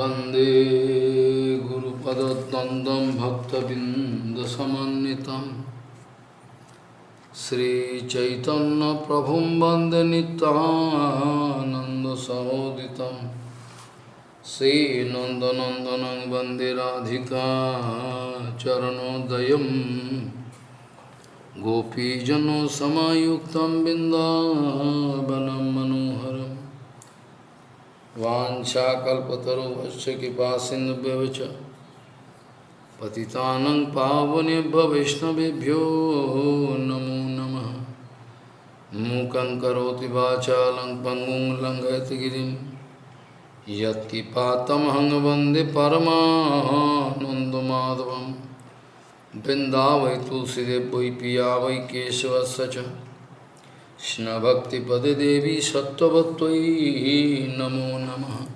वंदे गुरुपदद्वन्द्वं भक्तबिन्दसमन्वितं। श्रीचैतन्यप्रभुं वंदे नित्यानन्दसहोदितं। श्रीनन्दनन्दनं वंदे राधिका चरणोदयं गोपीजनसमायुक्तं बिन्दावनं मनोहरम् वाञ्छाकल्पतरुभश्च कृपासिन्धुभ्यः च पतितानं पावनेभ्यो वैष्णवेभ्यो नमो नमः मूकं करोति वाचालं पङ्गुं लङ्घयति गिरिं यत्किपातमहं वन्दे परमानन्दमाधवं वृन्दावै तुलसीदेव वै पिया वै केशवस्य च Krishna Bhakti Pade Devi Satya Bhattvai Namo Namah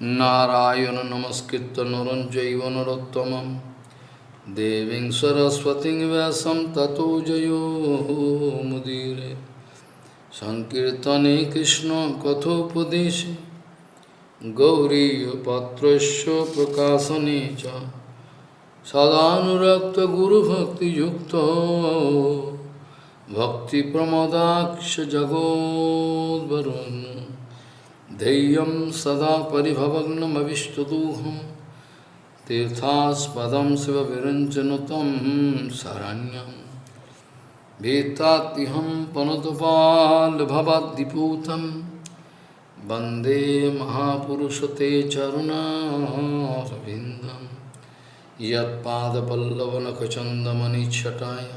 Narayana Namaskritta Naranjaiva Narottamam Deving Sarasvatiṃ Vyasam Tato Jayo Mudire Sankirtane Krishna Katho Pudeshi Gauriya Patrasya Cha Sadhanurakta Guru Bhakti Yukta भक्तिप्रमदाक्ष जगोद्वरुन् धैर्यं सदा परिभवग्नमविष्टदोहं तीर्थास्पदं शिवविरञ्चनुतं शरण्यं भीतात्यहं पनुतपाल्भवद्दिपूतं वन्दे महापुरुषते चरुणारविन्दं यत्पादपल्लवनखचन्दमनिच्छटाय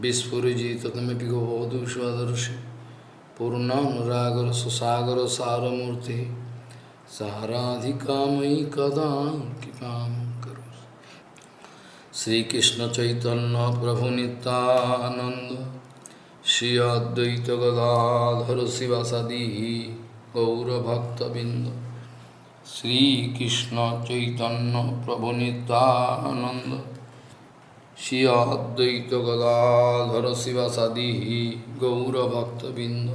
বিস্ফুরজি তদমিপি গোবধূষদর্শি পূর্ণানুরাগর সুসাগর সারমূর্তি সারাধিকাময়ী কদা কৃপা করো শ্রীকৃষ্ণ চৈতন্য প্রভু নিতানন্দ শ্রী অদ্বৈত গদাধর শিবাসাদি গৌরভক্তবৃন্দ শ্রীকৃষ্ণ চৈতন্য প্রভু নিতানন্দ श्री अद्वैत गदाधर शिवासादि गौरभक्तबिंद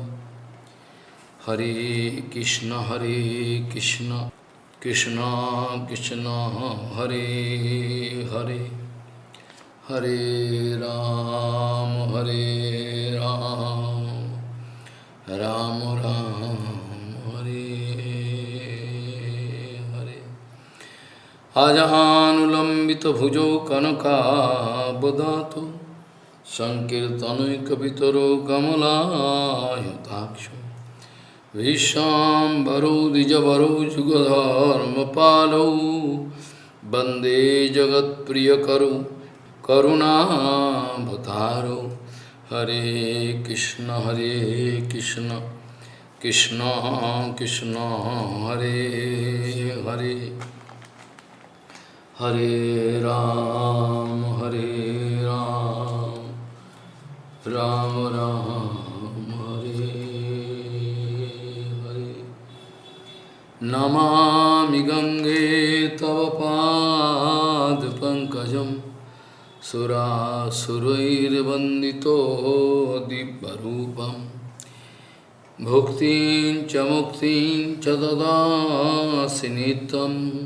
हरे कृष्ण हरे कृष्ण कृष्ण कृष्ण, हरे हरे। हरे राम हरे राम। राम राम। अजानुलम्बितभुजौ कनकाबदातु। सङ्कीर्तनैकपितरो कमलायताक्षो विश्वाम्बरौ द्विजवरौ जुगधर्मपालौ वंदे जगत्प्रियकरौ करुणाभतारौ हरे कृष्ण हरे कृष्ण कृष्ण कृष्ण, हरे हरे। हरे राम हरे राम राम राम, हरे हरे। नमामि गङ्गे तव पादपङ्कजं सुरासुरैर्वन्दितो दिव्यरूपं। भुक्तिं च मुक्तिं च ददासि नित्यम्।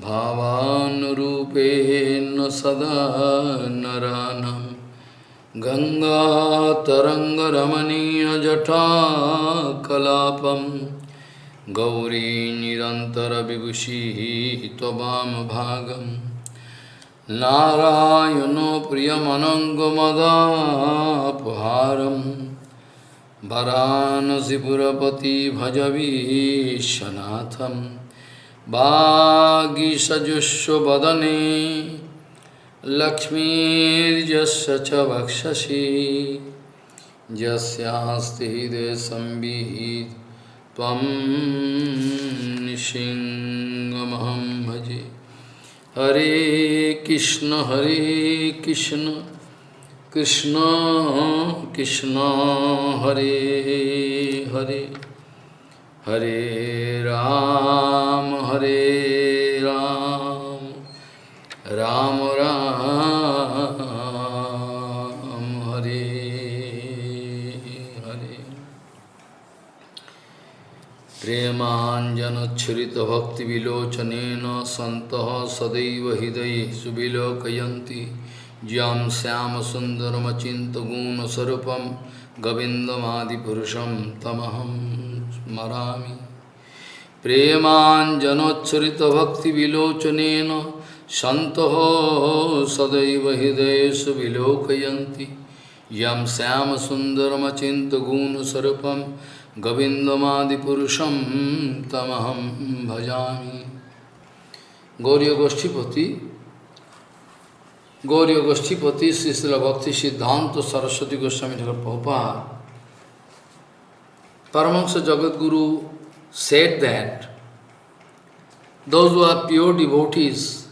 भावानुरूपेण सदा नरानं। गङ्गातरङ्गरमणीयजटाकलापं गौरी निरन्तरविभूषिः त्ववामभागं नारायणो प्रियमनङ्गमदापहारं। वरानसिपुरपति भजवीशनाथम्। वागीषजुष्वदने लक्ष्मीर्यस्य च वक्षसि। यस्यास्ति हृदयसंवित् त्वं निशिङ्गमहं भजे। हरे कृष्ण हरे Krishna Krishna Krishna, Hare Hare. Hare Ram, Hare Ram, Ram Ram, Hare Hare. प्रेमाञ्जनच्छ्रित भक्तिविलोचनेन सन्तः सदैव हृदये सुविलोकयन्ति ज्यां श्यामसुन्दरमचिन्तगुणस्वरूपं गोविन्दमादिपुरुषं तमहम् स्मरामि। प्रेमाञ्जनोच्छरितभक्तिविलोचनेन सन्तः सदैव हृदयेषु विलोकयन्ति। यं श्यामसुन्दरमचिन्तगुणस्वरूपं गोविन्दमादिपुरुषं तमहं भजामि। गौरी गोष्ठीपति गौरी गोष्ठीपति श्रीशिल भक्ति सिद्धांत Saraswati Goswami Thakur Prabhupada Paramahansa Jagadguru said that those who are pure devotees,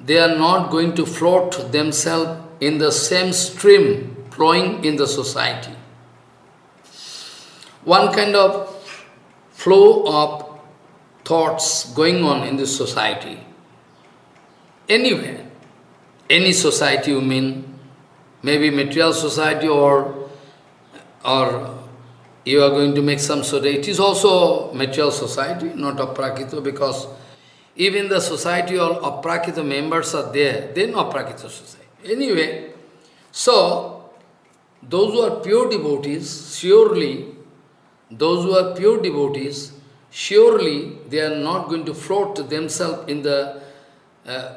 they are not going to float themselves in the same stream flowing in the society. One kind of flow of thoughts going on in this society. Anywhere, any society you mean, maybe material society or, or you are going to make some sort it is also material society, not aprakita, because even the society of aprakita members are there, not aprakita society. Anyway, so, those who are pure devotees, surely, those who are pure devotees, surely they are not going to float themselves in the uh,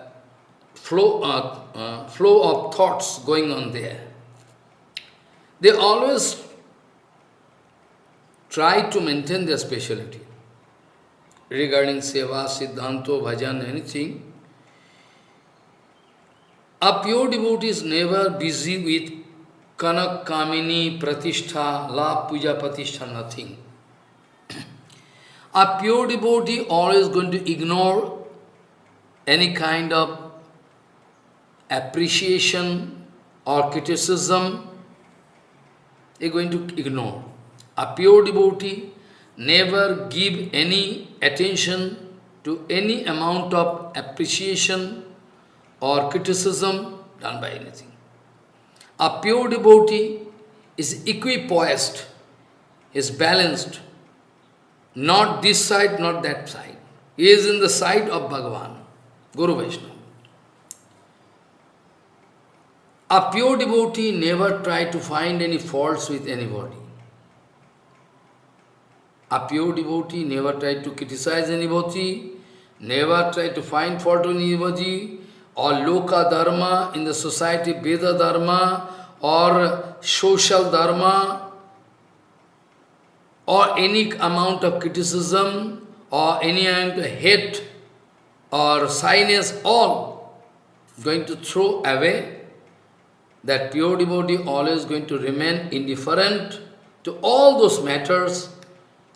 flow, uh, uh, flow of thoughts going on there. They always try to maintain their speciality regarding seva, siddhanto, bhajan, anything. A pure devotee is never busy with kanak, kamini, pratishtha, la, puja, pratishtha, nothing. A pure devotee always going to ignore any kind of appreciation or criticism, he is going to ignore. A pure devotee never give any attention to any amount of appreciation or criticism done by anything. A pure devotee is equipoised, is balanced, not this side, not that side. He is in the side of Bhagavan, Guru Vaishnava. A pure devotee never try to find any faults with anybody. A pure devotee never try to criticize anybody, never try to find fault in anybody, or loka dharma in the society, Veda dharma, or social dharma, or any amount of criticism, or any amount of hate, or shyness, all going to throw away. That pure devotee always going to remain indifferent to all those matters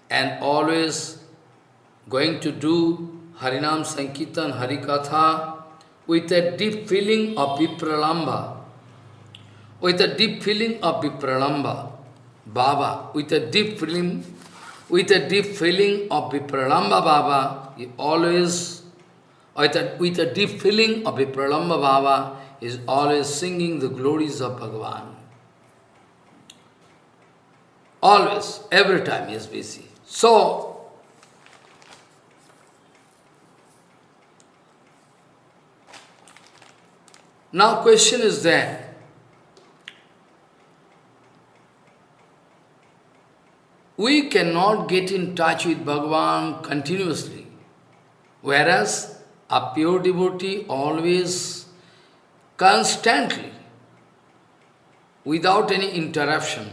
and always going to do Harinam Sankirtan, Harikatha with a deep feeling of Vipralamba, with a deep feeling of Vipralamba, Baba, with a deep feeling, with a deep feeling of Vipralamba Baba, he always, with a, with a deep feeling of Vipralamba Baba, is always singing the glories of Bhagavan. Always, every time he is busy. So, now question is that, we cannot get in touch with Bhagavan continuously, whereas a pure devotee always, constantly, without any interruption,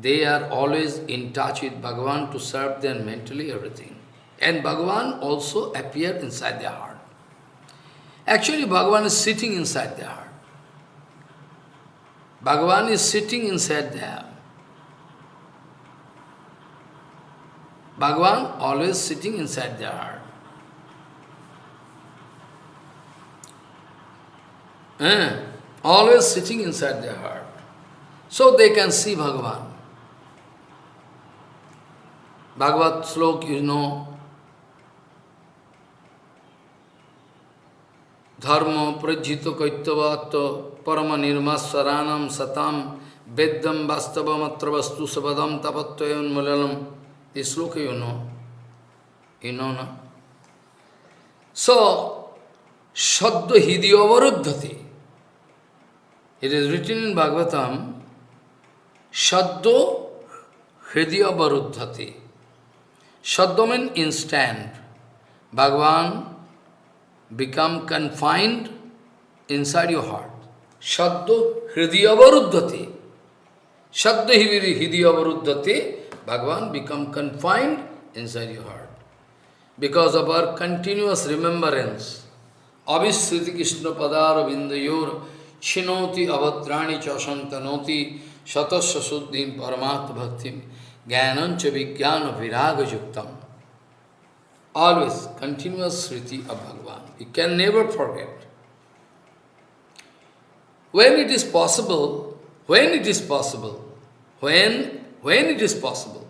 they are always in touch with Bhagavan to serve them mentally everything. And Bhagavan also appear inside their heart. Actually, Bhagavan is sitting inside their heart. Bhagavan is sitting inside them. Bhagavan always sitting inside their heart. Eh, always sitting inside their heart. So they can see Bhagavan. Bhagavad slok, you know, Dharma prajito kaitavato parama nirmaswaranam satam veddam vastavam atra vastu sabadam tapatvayan mulalam This sloka you know. You know, no? So, Shadda Hidyavaruddhati. It is written in Bhagavatam, Shaddo Hridyavarudhati. Shadda means instant. Bhagavan become confined inside your heart. Shadda Hridyavarudhati. Shadda Hridyavarudhati. Bhagavan become confined inside your heart. Because of our continuous remembrance, Abhisriti Krishna Padara Vindayor Chinoti Avadrani Chasantanoti Shatasya Suddhim Paramat Bhaktim Jnanancha Vijnana Viraga Yuktam. Always continuous Sriti of Bhagavan. You can never forget. When it is possible, when it is possible, when, when it is possible,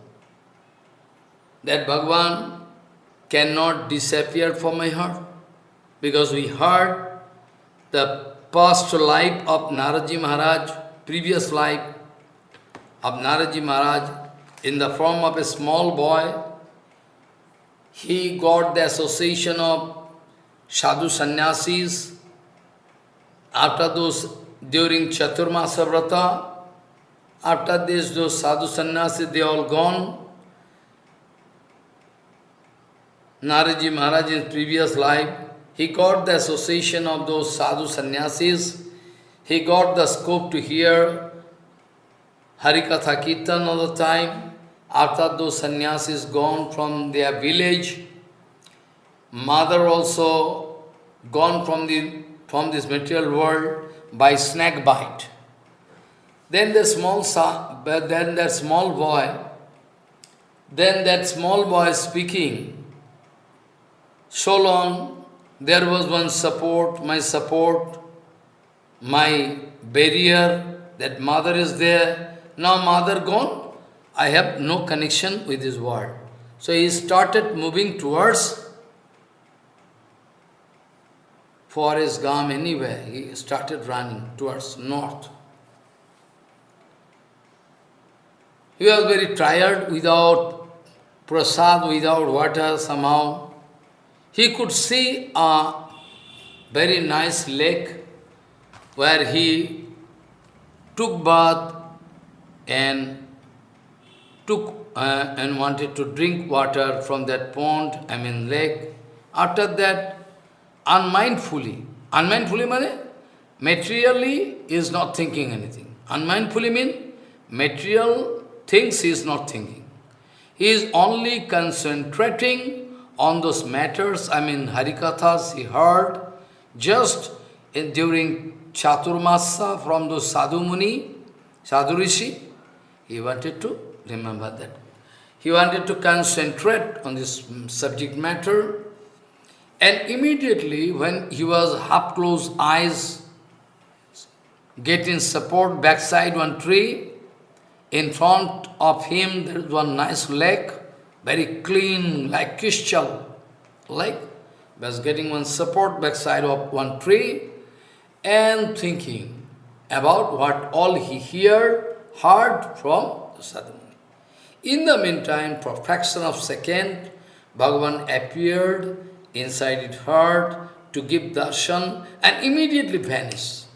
that Bhagavan cannot disappear from my heart, because we heard the past life of Naraji Maharaj, previous life of Naraji Maharaj, in the form of a small boy, he got the association of sadhu sannyasis. After those, during Chaturmasa Vrata, after this, those sadhu sannyasis, they all gone. Naraji Maharaj in previous life, he got the association of those sadhu sannyasis. He got the scope to hear Harikatha Kirtan all the time. After those sannyasis gone from their village, mother also gone from, the, from this material world by snake bite. Then the small but then that small boy, then that small boy speaking, so long there was one support, my support, my barrier, that mother is there, now mother gone, I have no connection with this world. So he started moving towards forest, gam, anywhere. He started running towards north. He was very tired without prasad, without water somehow. He could see a very nice lake where he took bath and took uh, and wanted to drink water from that pond, I mean lake. After that, unmindfully, unmindfully means materially is not thinking anything. Unmindfully means material things he is not thinking. He is only concentrating on those matters, I mean Harikathas he heard just in, during Chaturmasa from those Sadhu Muni, Sadhu Rishi, he wanted to remember that. He wanted to concentrate on this subject matter and immediately when he was half-closed eyes, getting support backside one tree, in front of him there is one nice lake, very clean, like crystal lake, was getting one support backside of one tree, and thinking about what all he heard, heard from Sadhu In the meantime, for fraction of second, Bhagavan appeared inside his heart to give darshan and immediately vanished.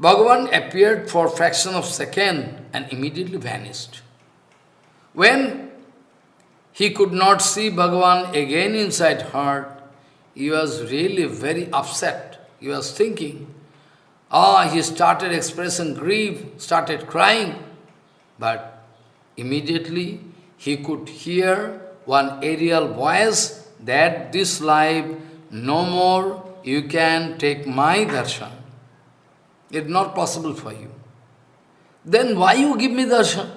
Bhagavan appeared for fraction of second and immediately vanished. When he could not see Bhagavan again inside heart, he was really very upset. He was thinking, ah, he started expressing grief, started crying, but immediately he could hear one aerial voice that this life, no more you can take my darshan. It's not possible for you. Then why you give me darshan?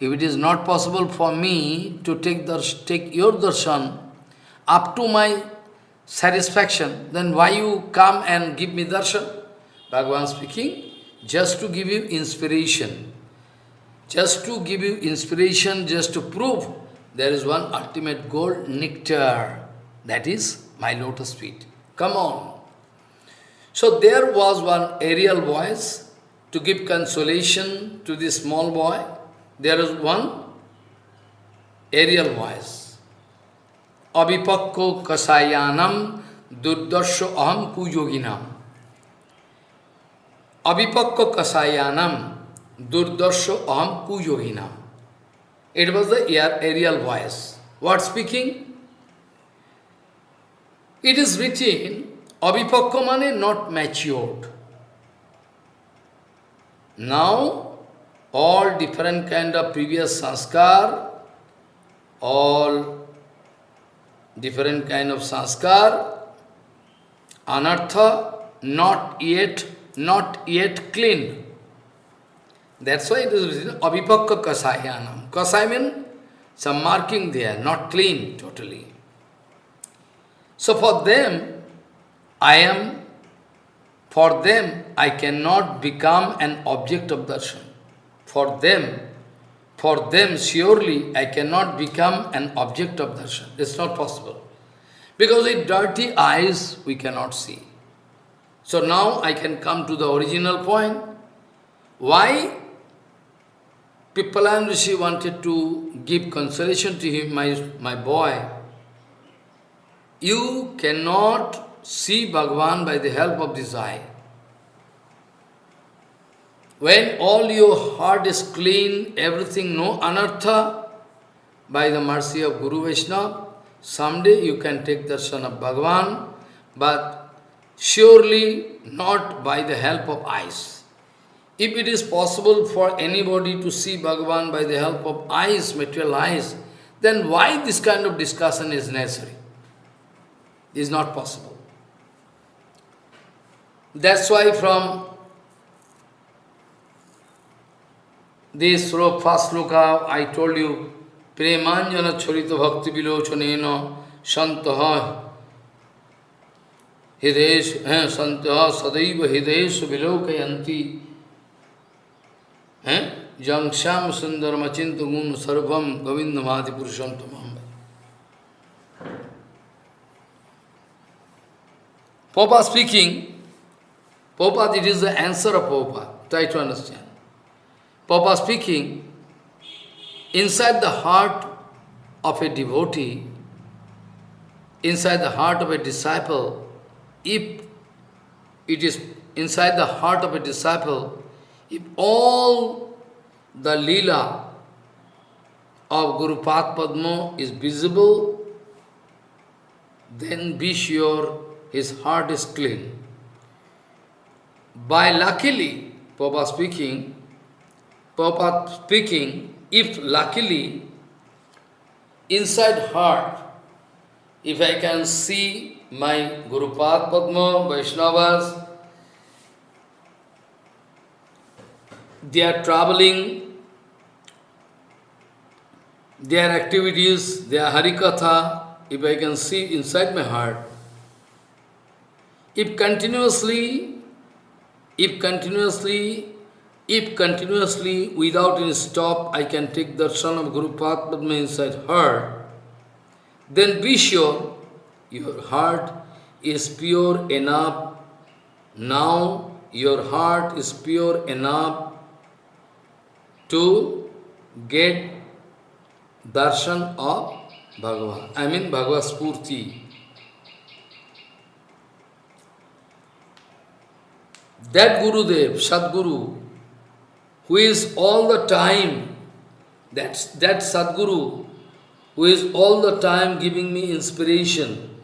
If it is not possible for me to take, dars take your darshan up to my satisfaction, then why you come and give me darshan? Bhagavan speaking, just to give you inspiration. Just to give you inspiration, just to prove there is one ultimate goal, nectar. That is my lotus feet. Come on. So there was one aerial voice to give consolation to this small boy. There is one aerial voice. Abhipakko kasayanam durdarsho aham kuyoginam. Avipakko kasayanam durdarsho aham kuyoginam. It was the aerial voice. What speaking? It is written, Avipakka mane not matured. Now, all different kind of previous sanskar, all different kind of sanskar, anartha, not yet, not yet clean. That's why it is written Avipakka Kasayanam. Kasai means some marking there, not clean totally. So for them, I am, for them, I cannot become an object of darshan. For them, for them, surely I cannot become an object of darshan. It's not possible. Because with dirty eyes, we cannot see. So now I can come to the original point. Why Pippalan Rishi wanted to give consolation to him, my, my boy. You cannot see Bhagavan by the help of this eye. When all your heart is clean, everything no anartha, by the mercy of Guru Vaishnava, someday you can take darshan of Bhagavan, but surely not by the help of eyes. If it is possible for anybody to see Bhagavan by the help of eyes, material eyes, then why this kind of discussion is necessary? It is not possible. That's why from this first sloka, I told you, Premanjana Charita Bhakti Shantaha Hidesh Santaha Sadaiva Hidesh Vilokayanti Jam Sham Sundar Machinta Gun Sarvam Govinda Mati Purusham Tamam. Papa speaking, Papa, it is the answer of Papa. Try to understand. Papa speaking, inside the heart of a devotee, inside the heart of a disciple, if it is inside the heart of a disciple, if all the lila of Guru Padma is visible, then be sure his heart is clean. By luckily, Papa speaking, Papa speaking, if luckily, inside heart, if I can see my Guru Padma, Vaishnavas, they are traveling, their activities, their Harikatha, if I can see inside my heart, if continuously, if continuously, if continuously, without any stop, I can take darshan of Guru Padma inside heart, then be sure your heart is pure enough. Now your heart is pure enough to get darshan of Bhagavan. I mean Bhagavad Spurti. That Gurudev, Sadguru, who is all the time, that's, that Sadguru, who is all the time giving me inspiration,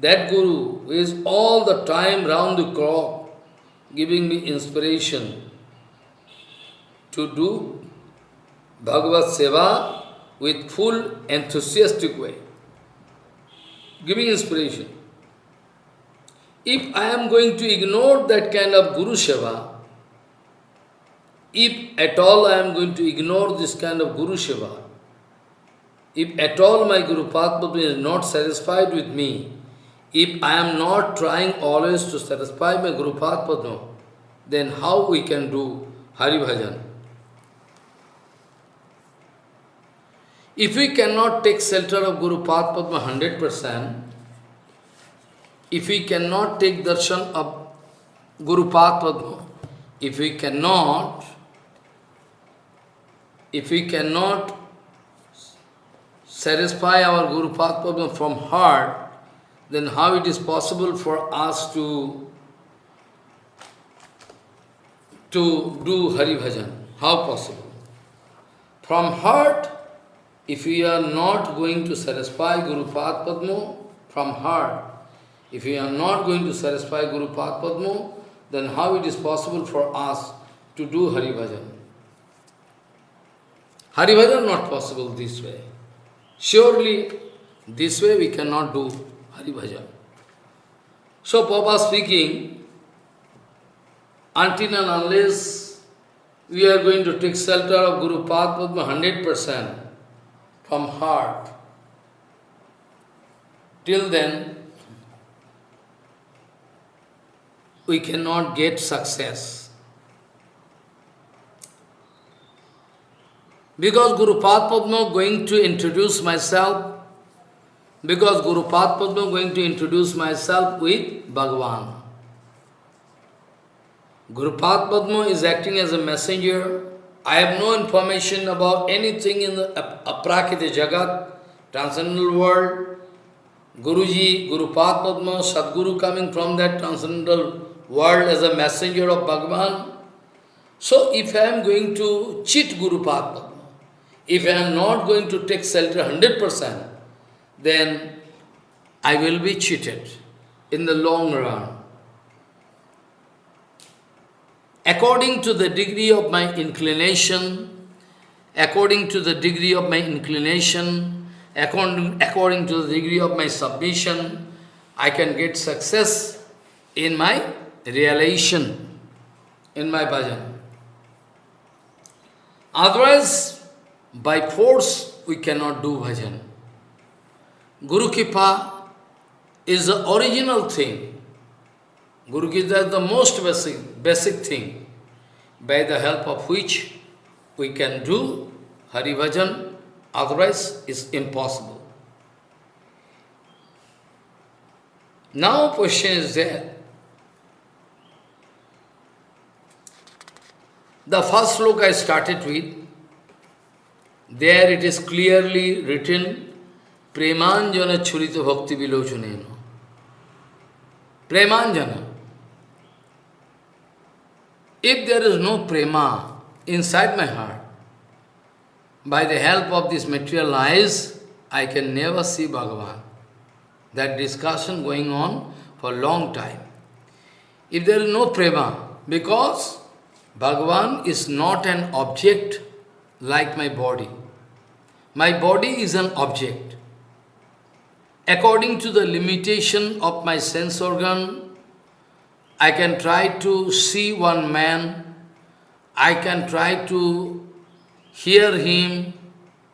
that Guru, who is all the time round the clock giving me inspiration to do Bhagavad Seva with full enthusiastic way, giving inspiration. If I am going to ignore that kind of Guru Seva, if at all I am going to ignore this kind of Guru Seva, if at all my Guru Padma is not satisfied with me, if I am not trying always to satisfy my Guru Padma, then how we can do Hari Bhajan? If we cannot take shelter of Guru Padma 100%, if we cannot take darshan of Guru Padma, if we cannot, if we cannot satisfy our Guru Padma from heart, then how it is possible for us to, to do Hari Bhajan? How possible? From heart, if we are not going to satisfy Guru Padma from heart, if we are not going to satisfy Guru Padma, then how it is possible for us to do Hari Bhajan? Hari Bhajan not possible this way. Surely, this way we cannot do Hari Bhajan. So, Papa speaking, until and unless we are going to take shelter of Guru Padma 100% from heart, till then, we cannot get success. Because Guru Padma going to introduce myself, because Guru Padma is going to introduce myself with Bhagavan. Guru Padma is acting as a messenger. I have no information about anything in the Aprakita Jagat, transcendental world. Guruji, Guru Padma, Sadguru coming from that transcendental world as a messenger of Bhagavan. So if I am going to cheat Guru Padma, if I am not going to take shelter 100%, then I will be cheated in the long run. According to the degree of my inclination, according to the degree of my inclination, according, according to the degree of my submission, I can get success in my realization, in my bhajan. Otherwise, by force, we cannot do bhajan. Guru Kripa is the original thing. Guru Kripa is the most basic, basic thing, by the help of which we can do Hari Bhajan, otherwise it's impossible. Now question is there. The first look I started with, there it is clearly written, Premanjana Churita Bhakti Vilochanena. Premanjana. If there is no prema inside my heart, by the help of this material eyes, I can never see Bhagavan. That discussion going on for a long time. If there is no prema, because Bhagavan is not an object like my body. My body is an object. According to the limitation of my sense organ, I can try to see one man, I can try to hear him,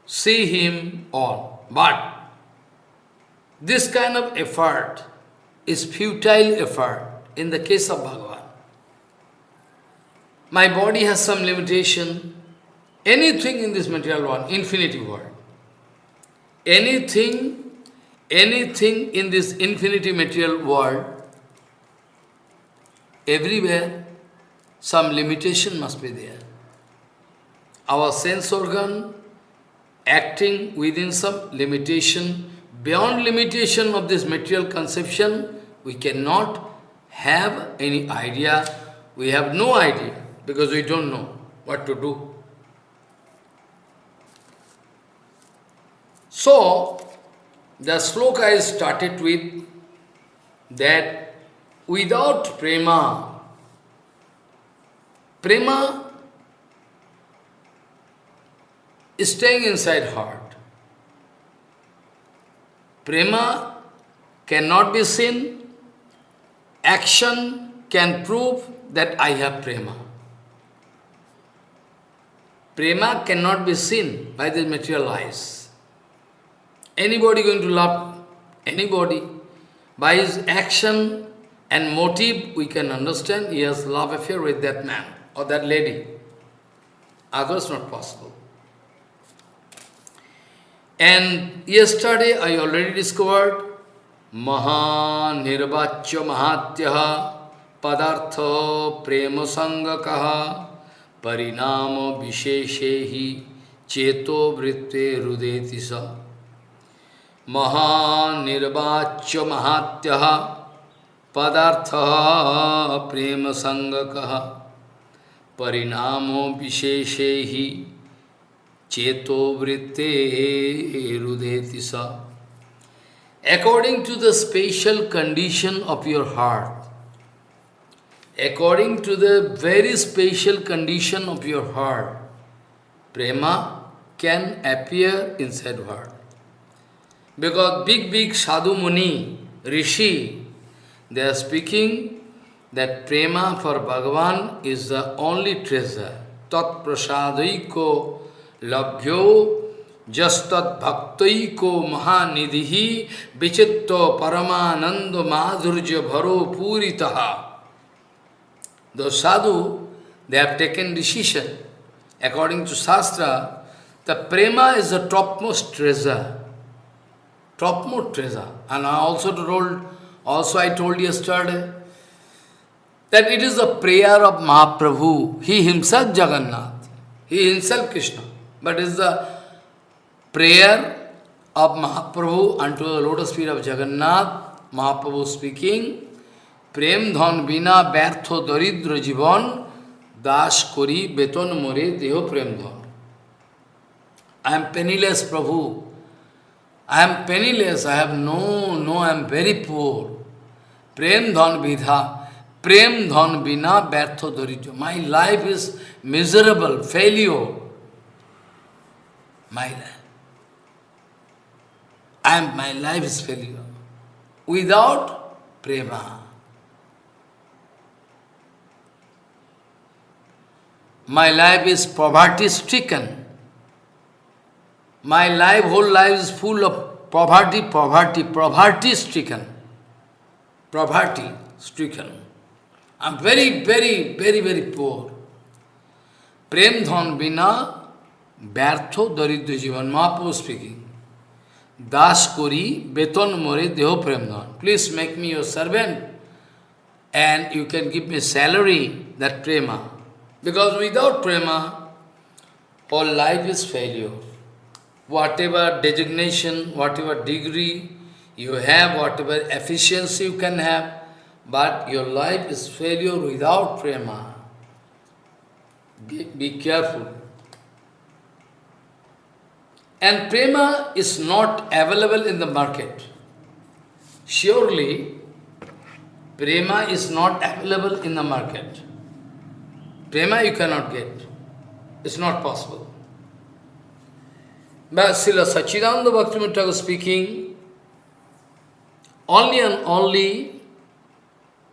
see him, all. But this kind of effort is futile effort in the case of Bhagavan. My body has some limitation. Anything in this material world, infinity world, anything, anything in this infinity material world, everywhere, some limitation must be there. Our sense organ acting within some limitation, beyond limitation of this material conception, we cannot have any idea, we have no idea, because we don't know what to do. So, the sloka I started with that without prema, prema is staying inside heart. Prema cannot be seen, action can prove that I have prema. Prema cannot be seen by the material eyes. Anybody going to love anybody? By his action and motive, we can understand he has love affair with that man or that lady. Others not possible. And yesterday I already discovered Maha Nirvachya Mahatyaha Padartha Prema Sangakaha Parinama Visheshehi Cheto Vritte Rudetisa महानिर्वाच्य महात्य पदार्थ प्रेम संगक परिणामो विशेषे ही चेतो वृत्ते रुदेति सा according to the special condition of your heart, according to the very special condition of your heart, prema can appear inside heart. Because big, big sadhu muni, rishi, they are speaking that prema for Bhagavan is the only treasure. Tat prasadaiko labhyo jastat bhaktaiko mahanidhi vichitta paramananda madhurja bharo puritaha. The sadhu, they have taken decision. According to Shastra, the prema is the topmost treasure topmost treasure. And I also told, also I told yesterday, that it is a prayer of Mahaprabhu, he himself Jagannath, he himself Krishna, but it is the prayer of Mahaprabhu unto the lotus feet of Jagannath, Mahaprabhu speaking, Prem dhan बिना bertho daridra jivan dash kori beton more deho prem dhan. I am penniless Prabhu. I am penniless, I have no, no, I am very poor. Prem dhan vidha, prem dhan bina bertho dharija. My life is miserable, failure. My life. I am, my life is failure. Without prema. My life is poverty stricken My life, whole life is full of poverty, poverty, poverty stricken. Poverty stricken. I'm very, very, very, very poor. Prem dhan bina ব্যর্থ দরিদ্র জীবন Mahaprabhu speaking Das করি বেতন মরে দেহ প্রেম ধন please make me your servant and you can give me salary, that prema. Because without prema, all life is failure whatever designation, whatever degree you have, whatever efficiency you can have, but your life is failure without prema. Be, be careful. And prema is not available in the market. Surely, prema is not available in the market. Prema you cannot get. It's not possible. But Srila Sachidananda Bhaktivinoda Thakur speaking, only and only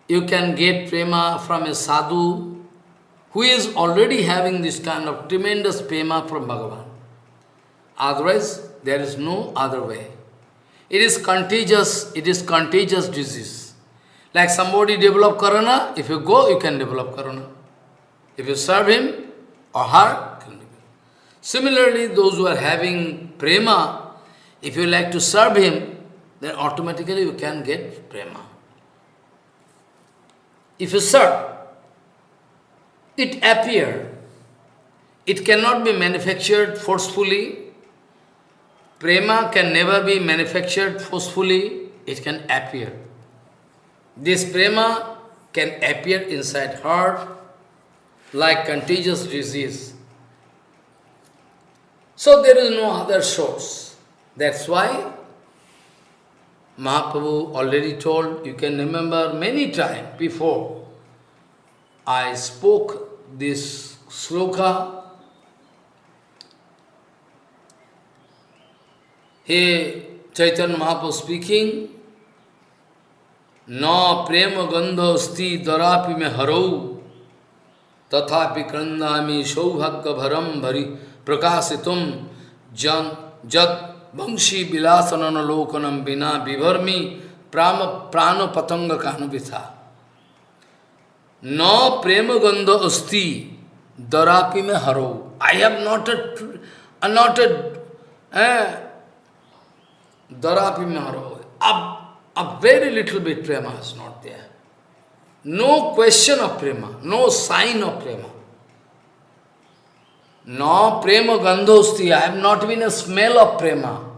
you can get prema from a sadhu who is already having this kind of tremendous prema from Bhagavan. Otherwise, there is no other way. It is contagious, it is contagious disease. Like somebody develop corona, if you go, you can develop corona. If you serve him or her, Similarly, those who are having prema, if you like to serve him, then automatically you can get prema. If you serve, it appear. It cannot be manufactured forcefully. Prema can never be manufactured forcefully. It can appear. This prema can appear inside heart like contagious disease. So there is no other source. That's why Mahaprabhu already told, you can remember many times before, I spoke this sloka. He, Chaitanya Mahaprabhu speaking, Na prema gandha sti darapi me harau, tathapi krandami saubhagya bharam bhari. प्रकाशितुम जन जद वंशी विलासनलोकनम बिना विभर्मी प्राम प्राण पतंग कानुभिथा न प्रेम गंध अस्थि दरापि में हरो। I have not a not a दरापि में हरो। अब अब very little bit prema is not there no question of prema no sign of prema. No prema gandhosti, I have not been a smell of prema.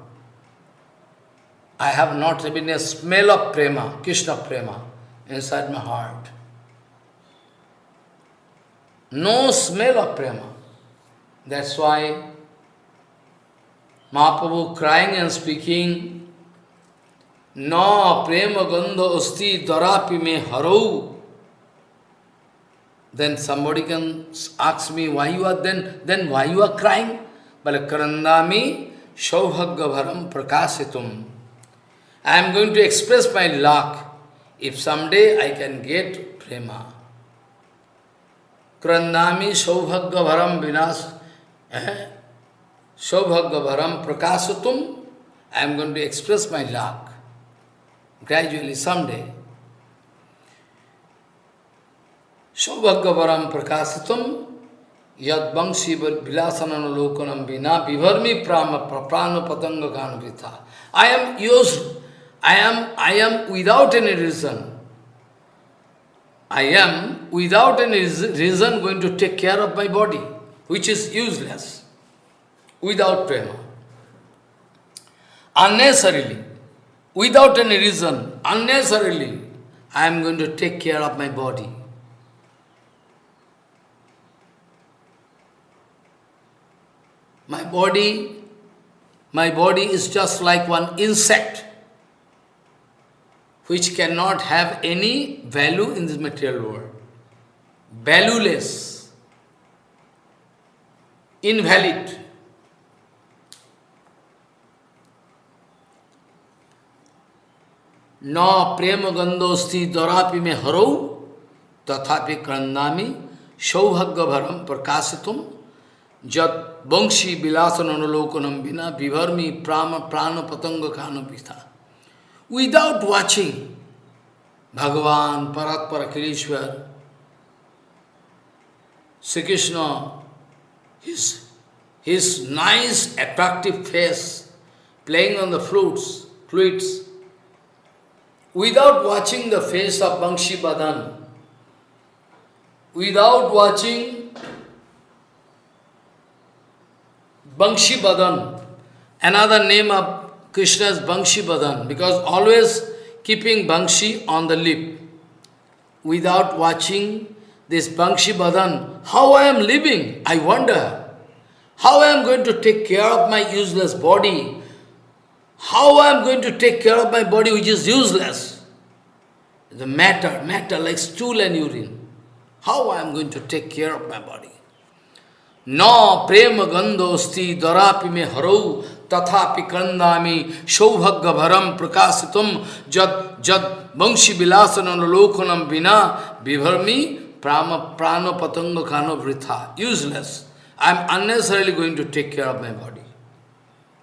I have not even a smell of prema, Krishna prema, inside my heart. No smell of prema. That's why Mahaprabhu crying and speaking, No prema gandha asti darapi me harau. Then somebody can ask me why you are then, then why you are crying? But karandami shaubhagavaram prakasitum. I am going to express my luck if someday I can get prema. Krandami Saubhagya Vinas eh? Saubhagya Prakashatum I am going to express my luck gradually someday. Saubhagya Varam Prakashatum Yad Bangshi Vilasanana Lokanam Vina Vivarmi Prama Prana Patanga Ganavita. I am used, I am, I am without any reason. I am, without any reason, going to take care of my body, which is useless, without prema. Unnecessarily, without any reason, unnecessarily, I am going to take care of my body. My body, my body is just like one insect which cannot have any value in this material world. Valueless, invalid. न प्रेम गंधोस्ति दौरापि में हरो तथापि क्रंदामी सौभाग्य भरम प्रकाशितुम जत वंशी विलासन अनुलोकनम बिना विभर्मी प्राण पतंग खान पिता विदाउट वाचिंग भगवान परत पर Akhileshwar Shri Krishna his his nice attractive face playing on the flutes flutes without watching the face of Bangshi Badan without watching Bangshi Badan, another name of Krishna's Bangshi Badan, because always keeping Bangshi on the lip, without watching this Bangshi Badan, how I am living, I wonder. How I am going to take care of my useless body? How I am going to take care of my body which is useless? The matter, matter like stool and urine. How I am going to take care of my body? न प्रेम गंधोस्ती दरापि में हरौ तथा कंदामी सौभग्य भरम प्रकाश तुम जद लोकनम बिना विभर्मी प्राम प्राण पतंग कानो वृथा useless I am unnecessarily going to take care of my body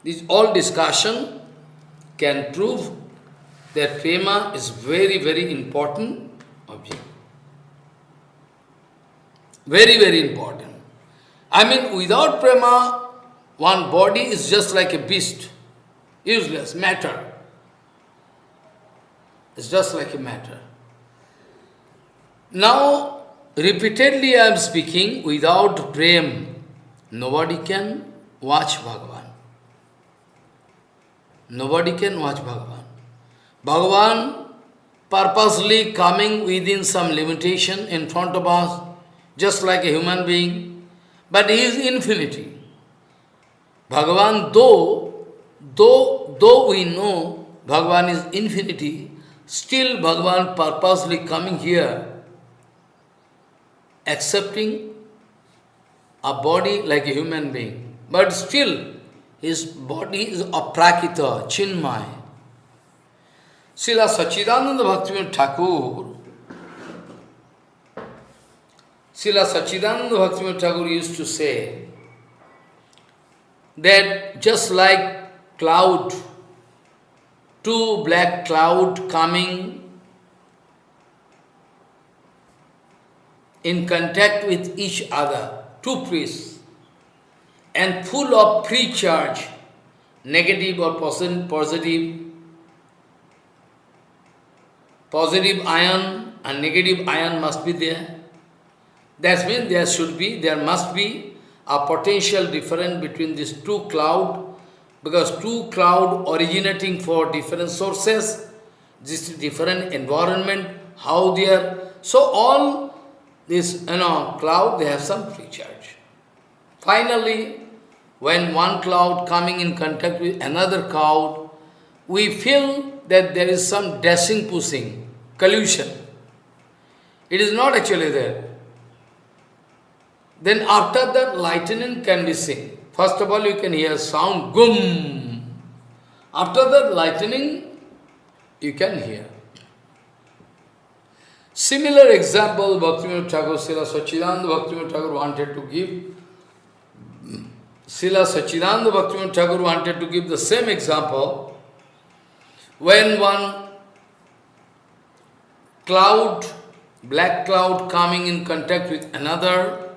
this all discussion can prove that prema is very very important object very very important I mean, without prema, one body is just like a beast, useless, matter. It's just like a matter. Now, repeatedly I am speaking without prema, Nobody can watch Bhagavan. Nobody can watch Bhagavan. Bhagavan purposely coming within some limitation in front of us, just like a human being, but he is infinity. Bhagavan, though, though, though we know Bhagavan is infinity, still Bhagavan purposely coming here, accepting a body like a human being. But still, his body is a aprakita, chinmay. Srila Sachidananda Bhaktivinoda Thakur, Srila Sachidananda Bhaktivinoda Thakur used to say, that just like cloud, two black cloud coming in contact with each other, two priests, and full of free charge, negative or positive, positive ion and negative ion must be there. That means there should be, there must be a potential difference between these two cloud because two cloud originating for different sources, this different environment, how they are. So all this, you know, cloud, they have some free charge. Finally, when one cloud coming in contact with another cloud, we feel that there is some dashing, pushing, collusion. It is not actually there. Then after that, lightning can be seen. First of all, you can hear sound, gum. After that, lightning, you can hear. Similar example, Bhaktivinoda Thakur, Srila Sachidananda Bhaktivinoda Thakur wanted to give. Srila Sachidananda Bhaktivinoda Thakur wanted to give the same example. When one cloud, black cloud coming in contact with another,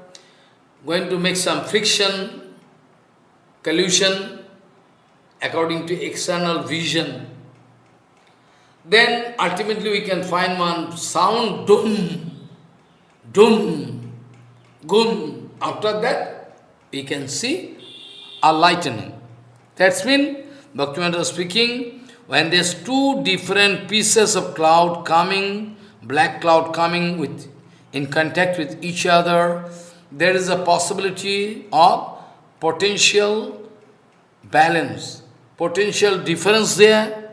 going to make some friction, collusion, according to external vision. Then ultimately we can find one sound, dum, dum, gum. After that, we can see a lightning. That's mean, Bhaktivinoda speaking, when there's two different pieces of cloud coming, black cloud coming with in contact with each other, there is a possibility of potential balance, potential difference there,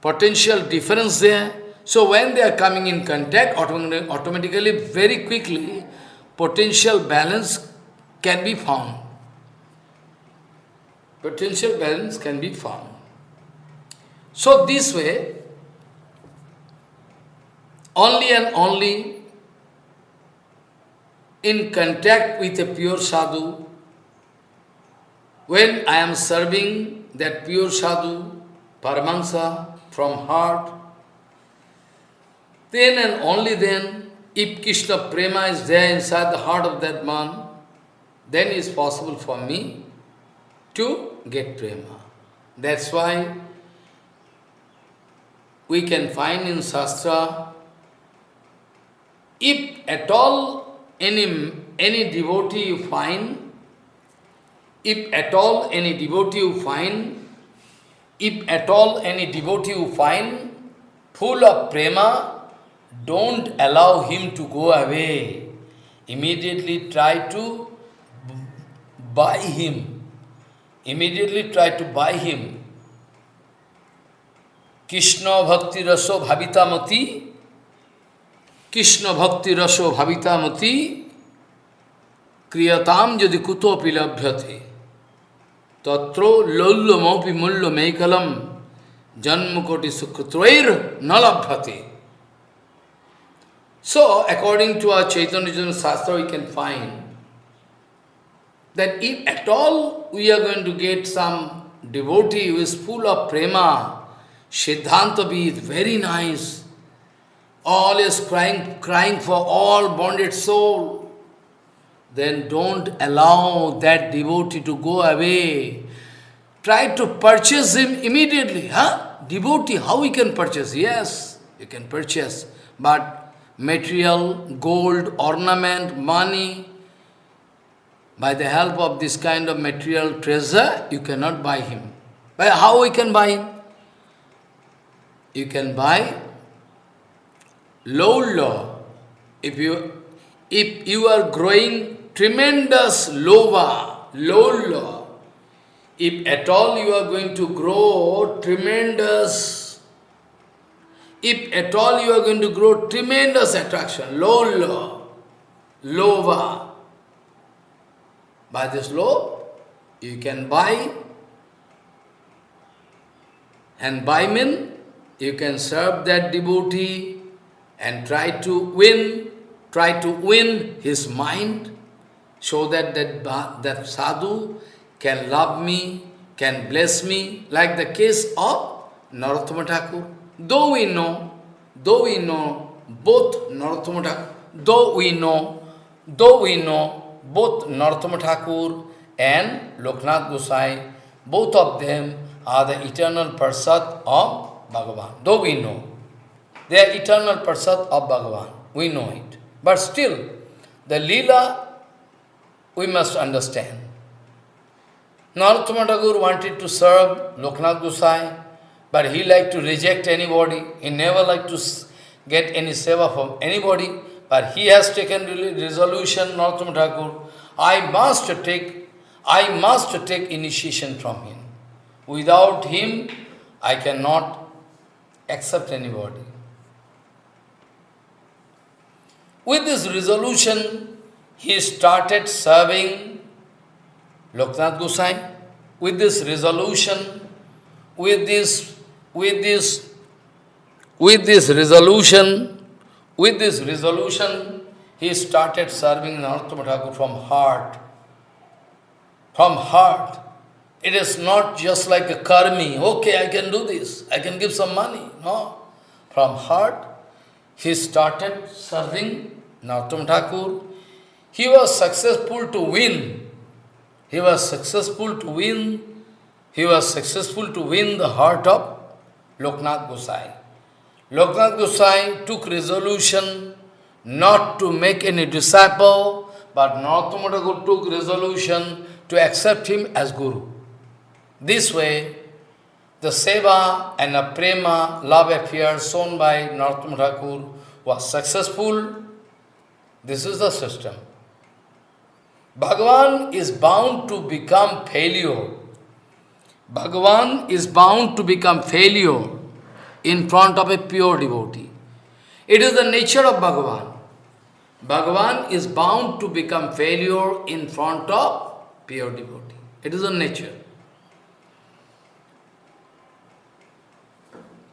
potential difference there. So when they are coming in contact, automatically, very quickly, potential balance can be found. Potential balance can be found. So this way, only and only in contact with a pure sadhu, when I am serving that pure sadhu, Paramahansa, from heart, then and only then, if Krishna Prema is there inside the heart of that man, then it is possible for me to get Prema. That's why we can find in Shastra, if at all any, any devotee you find, if at all any devotee you find, if at all any devotee you find full of prema, don't allow him to go away. Immediately try to buy him. Immediately try to buy him. Krishna Bhakti Raso Bhavitamati Krishna ভক্তি রস ভাবিতামতি ক্রিয়তাম যদি কুতোপি লভ্যতে তত্র লৌল্যমপি মূল্য মেকলম জন্মকোটি সুকৃত্রৈর ন লভ্যতে So, according to our Chaitanya Shastra, we can find that if at all we are going to get some devotee who is full of prema, Siddhanta be very nice, always crying, crying for all bonded soul, then don't allow that devotee to go away. Try to purchase him immediately. Huh? Devotee, how we can purchase? Yes, you can purchase. But material, gold, ornament, money, by the help of this kind of material treasure, you cannot buy him. But how we can buy him? You can buy low law, if you, if you are growing tremendous lova, low law, if at all you are going to grow tremendous, if at all you are going to grow tremendous attraction, low law, lova, by this law, you can buy, and by mean, you can serve that devotee, and try to win, try to win his mind, so that that, that sadhu can love me, can bless me, like the case of Narottama Thakur. Though we know, though we know both Narottama Thakur, though we know, though we know both Narottama Thakur and Loknath Gosai, both of them are the eternal Parsat of Bhagavan. Though we know. They are eternal Prasad of Bhagavan. We know it. But still, the Leela, we must understand. Narottama wanted to serve Loknath Gosai, but he liked to reject anybody. He never liked to get any seva from anybody, but he has taken resolution, Narottama I must take, I must take initiation from him. Without him, I cannot accept anybody. With this resolution, he started serving Loknath Gosai. With this resolution, with this, with this, with this resolution, with this resolution, he started serving Narottama Thakur from heart. From heart. It is not just like a karmi, okay, I can do this, I can give some money. No. From heart, he started serving Narottama Thakur. He was successful to win. He was successful to win. He was successful to win the heart of Loknath Gosai. Loknath Gosai took resolution not to make any disciple, but Narottama Thakur took resolution to accept him as Guru. This way, the seva and the prema, love affair shown by Narottama Thakur was successful. This is the system. Bhagavan is bound to become failure. Bhagavan is bound to become failure in front of a pure devotee. It is the nature of Bhagavan. Bhagavan is bound to become failure in front of pure devotee. It is a nature.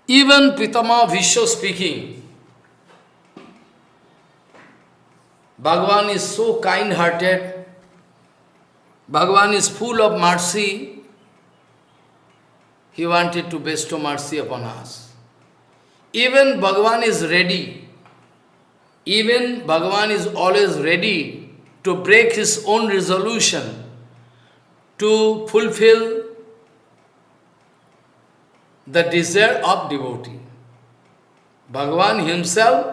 Even Pitama Vishwa speaking, Bhagavan is so kind-hearted, Bhagavan is full of mercy, he wanted to bestow mercy upon us. Even Bhagavan is ready, even Bhagavan is always ready to break his own resolution to fulfill the desire of devotee. Bhagavan himself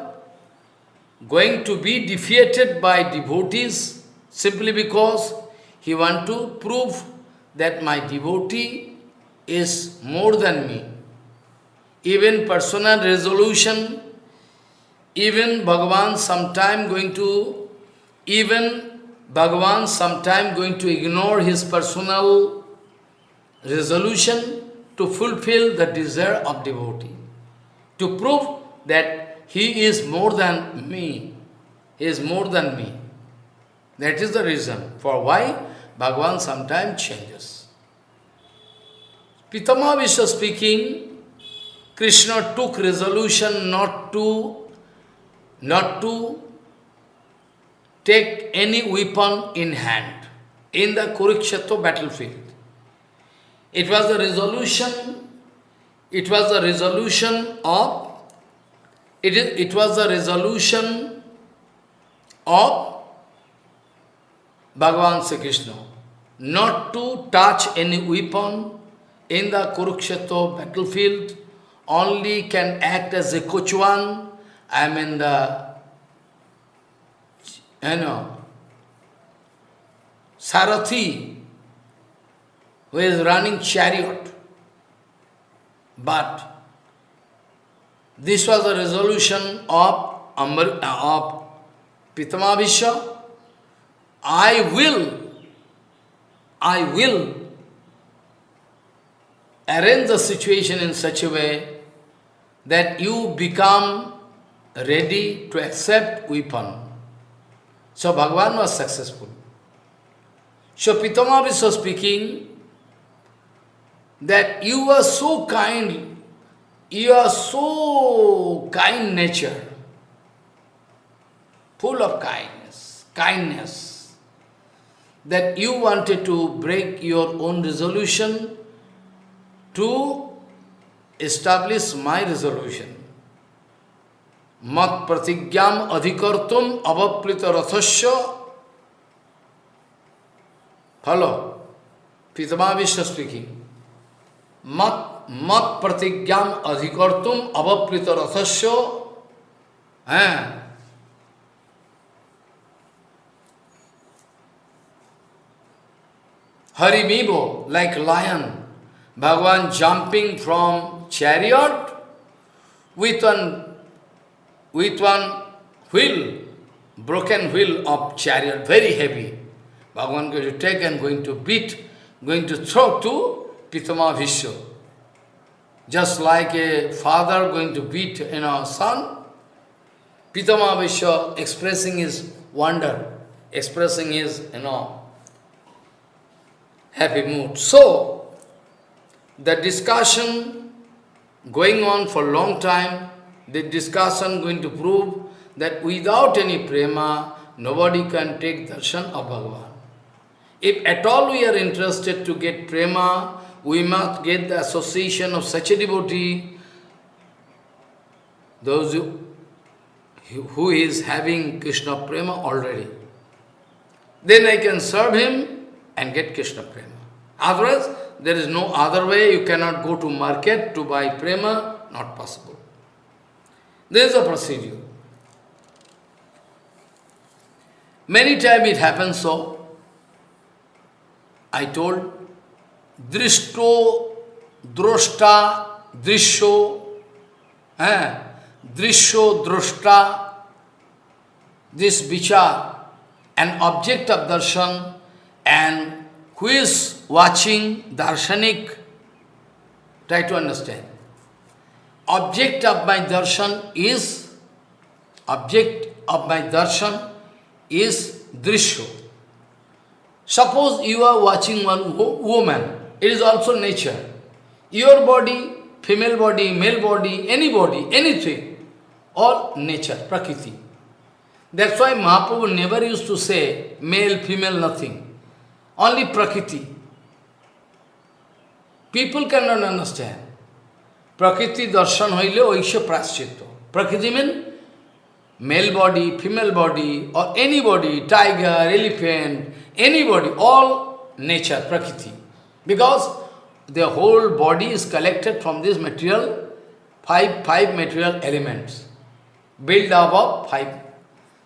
going to be defeated by devotees simply because he want to prove that my devotee is more than me. Even personal resolution, even Bhagavan sometime going to, even Bhagavan sometime going to ignore his personal resolution to fulfill the desire of devotee, to prove that he is more than me, he is more than me. That is the reason for why Bhagavan sometimes changes. Pitama Vishwa speaking, Krishna took resolution not to, not to take any weapon in hand in the Kurukshetra battlefield. It was the resolution, it was the resolution of, it, is, it was the resolution of Bhagavan Sri Krishna not to touch any weapon in the Kurukshetra battlefield, only can act as a kochwan, I mean the, you know, Sarathi, who is running chariot. But this was the resolution of, Ambar, uh, of Pitama I will, I will arrange the situation in such a way that you become ready to accept weapon. So Bhagavan was successful. So Pitama was speaking, that you were so kind, you are so kind nature, full of kindness, kindness, that you wanted to break your own resolution to establish my resolution. Mat adhikartum avaplita rathasya. Follow. Pitama Vishnu speaking. मत मत प्रतिज्ञान अधिकर्तुम अवप्लित रथस्व हैं Harimibo, like lion, Bhagavan jumping from chariot with one, with one wheel, broken wheel of chariot, very heavy. Bhagavan going to take and going to beat, going to throw to Pitama Vishwa. Just like a father going to beat you know, son, Pitama Vishwa expressing his wonder, expressing his, you know, happy mood. So, the discussion going on for a long time, the discussion going to prove that without any prema, nobody can take darshan of Bhagavan. If at all we are interested to get prema, we must get the association of such a devotee, those who, who is having Krishna prema already. Then I can serve him and get Krishna prema. Otherwise, there is no other way, you cannot go to market to buy prema, not possible. There is a procedure. Many times it happens so. I told, drishto, droshta, drisho, drisho, droshta, this vichar, an object of darshan, and who is watching darshanik, try to understand. Object of my darshan is, object of my darshan is drishyo. Suppose you are watching one wo woman, it is also nature. Your body, female body, male body, any body, anything, all nature, prakriti. That's why Mahaprabhu never used to say male, female, nothing. Only prakriti. People cannot understand. Prakriti darshan hoile oisha praschitto. Prakriti means male body, female body, or anybody, tiger, elephant, anybody, all nature, prakriti. Because the whole body is collected from this material, five, five material elements, built up of five.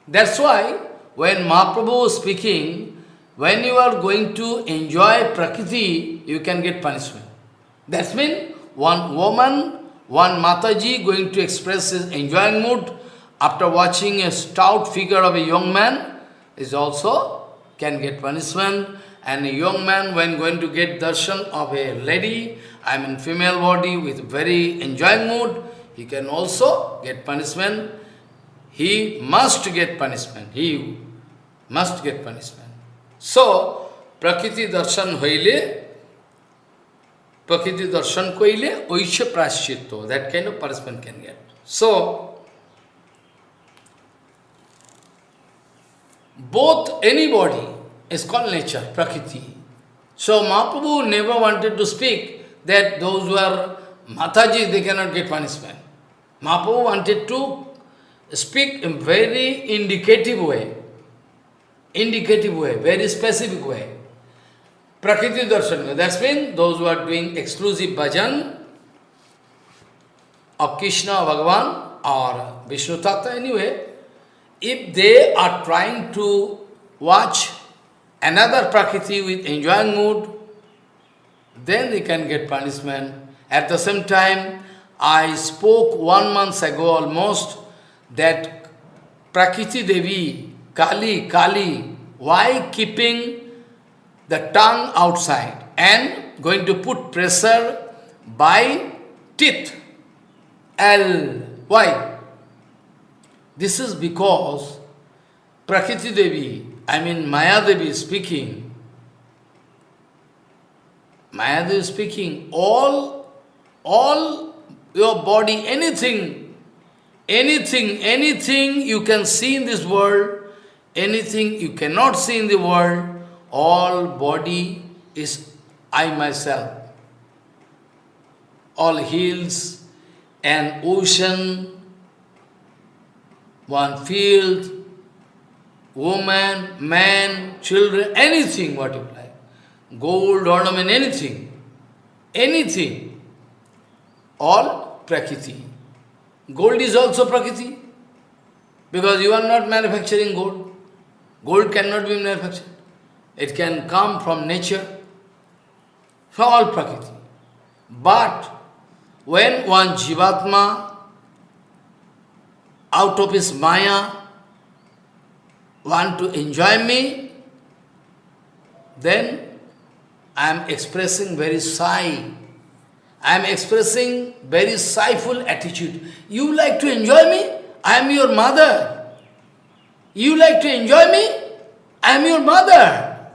That's why when Mahaprabhu is speaking, when you are going to enjoy prakriti, you can get punishment. That means one woman, one Mataji going to express his enjoying mood, after watching a stout figure of a young man, is also can get punishment. And a young man, when going to get darshan of a lady, I mean female body with very enjoying mood, he can also get punishment. He must get punishment. He must get punishment. So, Prakriti darshan hoile, Prakriti darshan koile, oisha prashchitto, that kind of punishment can get. So, both anybody is called nature, prakriti. So Mahaprabhu never wanted to speak that those who are Mataji, they cannot get punishment. Mahaprabhu wanted to speak in very indicative way, indicative way, very specific way. Prakriti darshan, that's mean those who are doing exclusive bhajan of Krishna, Bhagavan or Vishnu Tattva anyway, if they are trying to watch another Prakriti with enjoying mood, then they can get punishment. At the same time, I spoke one month ago almost that Prakriti Devi, Kali, Kali, why keeping the tongue outside and going to put pressure by teeth? L. Why? This is because Prakriti Devi, I mean Maya Devi speaking, Maya Devi speaking, all, all your body, anything, anything, anything you can see in this world, anything you cannot see in the world, all body is I myself. All hills and ocean one field, woman, man, children, anything what you like. Gold, ornament, anything. Anything. All Prakriti. Gold is also Prakriti. Because you are not manufacturing gold. Gold cannot be manufactured. It can come from nature. for all Prakriti. But when one Jivatma out of his Maya want to enjoy me, then I am expressing very shy. I am expressing very sightful attitude. You like to enjoy me? I am your mother. You like to enjoy me? I am your mother.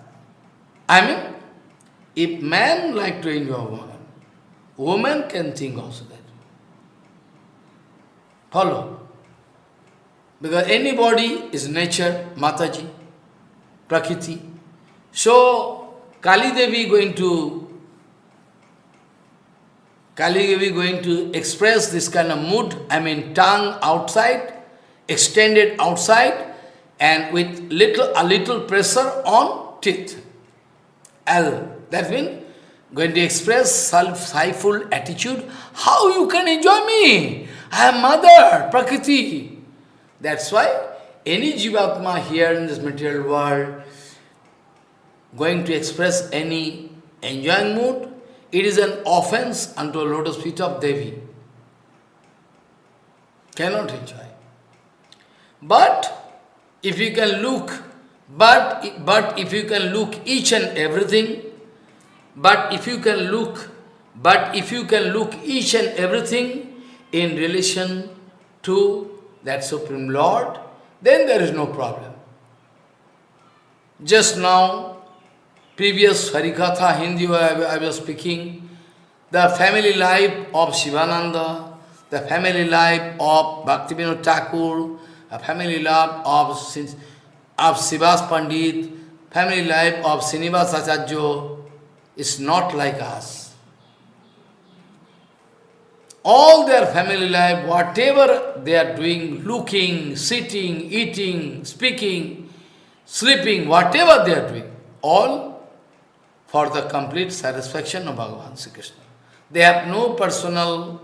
I mean, if man like to enjoy woman, woman can think also that. Follow. Because anybody is nature, Mataji, Prakriti. So, Kali Devi going to Kali Devi going to express this kind of mood, I mean tongue outside, extended outside, and with little a little pressure on teeth. L. That means going to express self-siful attitude. How you can enjoy me? I am mother, Prakriti. That's why any Jivatma here in this material world going to express any enjoying mood, it is an offense unto lotus feet of Devi. Cannot enjoy. But if you can look, but, but if you can look each and everything, but if you can look, but if you can look each and everything in relation to that Supreme Lord, then there is no problem. Just now, previous Harikatha Hindi I was speaking, the family life of Shivananda, the family life of Bhaktivinoda Thakur, the family life of, of Srivas Pandit, family life of Srinivas Acharya is not like us. All their family life, whatever they are doing, looking, sitting, eating, speaking, sleeping, whatever they are doing, all for the complete satisfaction of Bhagavan Sri Krishna. They have no personal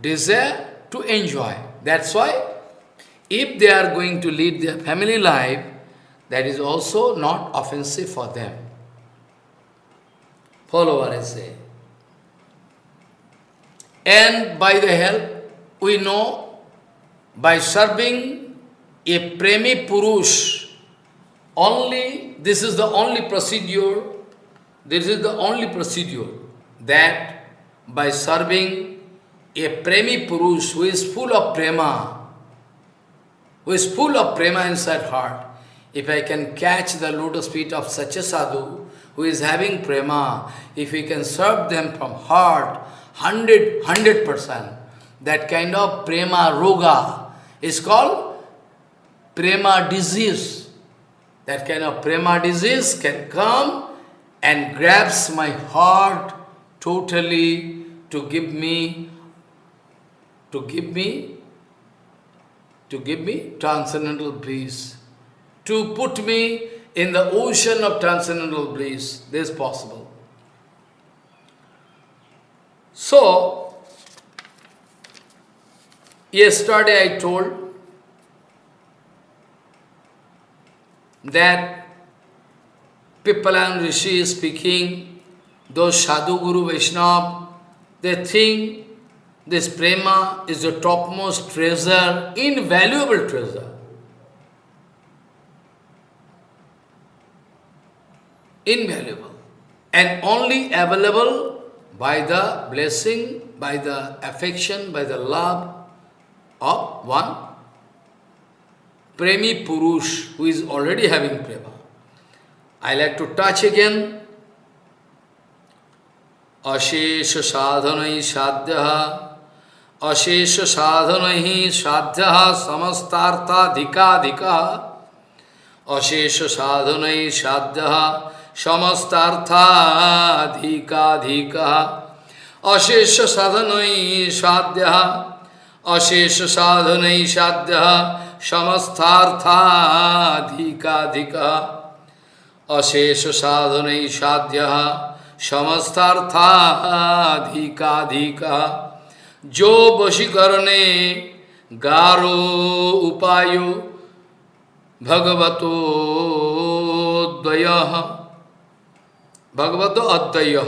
desire to enjoy. That's why if they are going to lead their family life, that is also not offensive for them. Follow what I say. And by the help, we know, by serving a Premi Purush, only, this is the only procedure, this is the only procedure, that by serving a Premi Purush who is full of prema, who is full of prema inside heart, if I can catch the lotus feet of such a sadhu, who is having prema, if we can serve them from heart, hundred, hundred percent, that kind of prema roga is called prema disease. That kind of prema disease can come and grabs my heart totally to give me, to give me, to give me transcendental bliss, to put me in the ocean of transcendental bliss. This is possible. So, yesterday I told that Pippalan Rishi is speaking, those Sadhu Guru Vaishnava, they think this prema is the topmost treasure, invaluable treasure. Invaluable. And only available by the blessing, by the affection, by the love of one Premi Purush who is already having prema. I like to touch again. Ashesha sadhanai sadhyaha Ashesha sadhanai sadhyaha samastartha dhika dhika Ashesha sadhanai sadhyaha समस्तार्थाधिकाधिक। अशेष साधन साध्य। अशेष साधन साध्य। समस्तार्थाधिकाधिक। अशेष साधन साध्य। समस्तार्थाधिकाधिक। जो वशीकरणे गारो उपायो भगवतो द्वय। भगवतो अद्वय।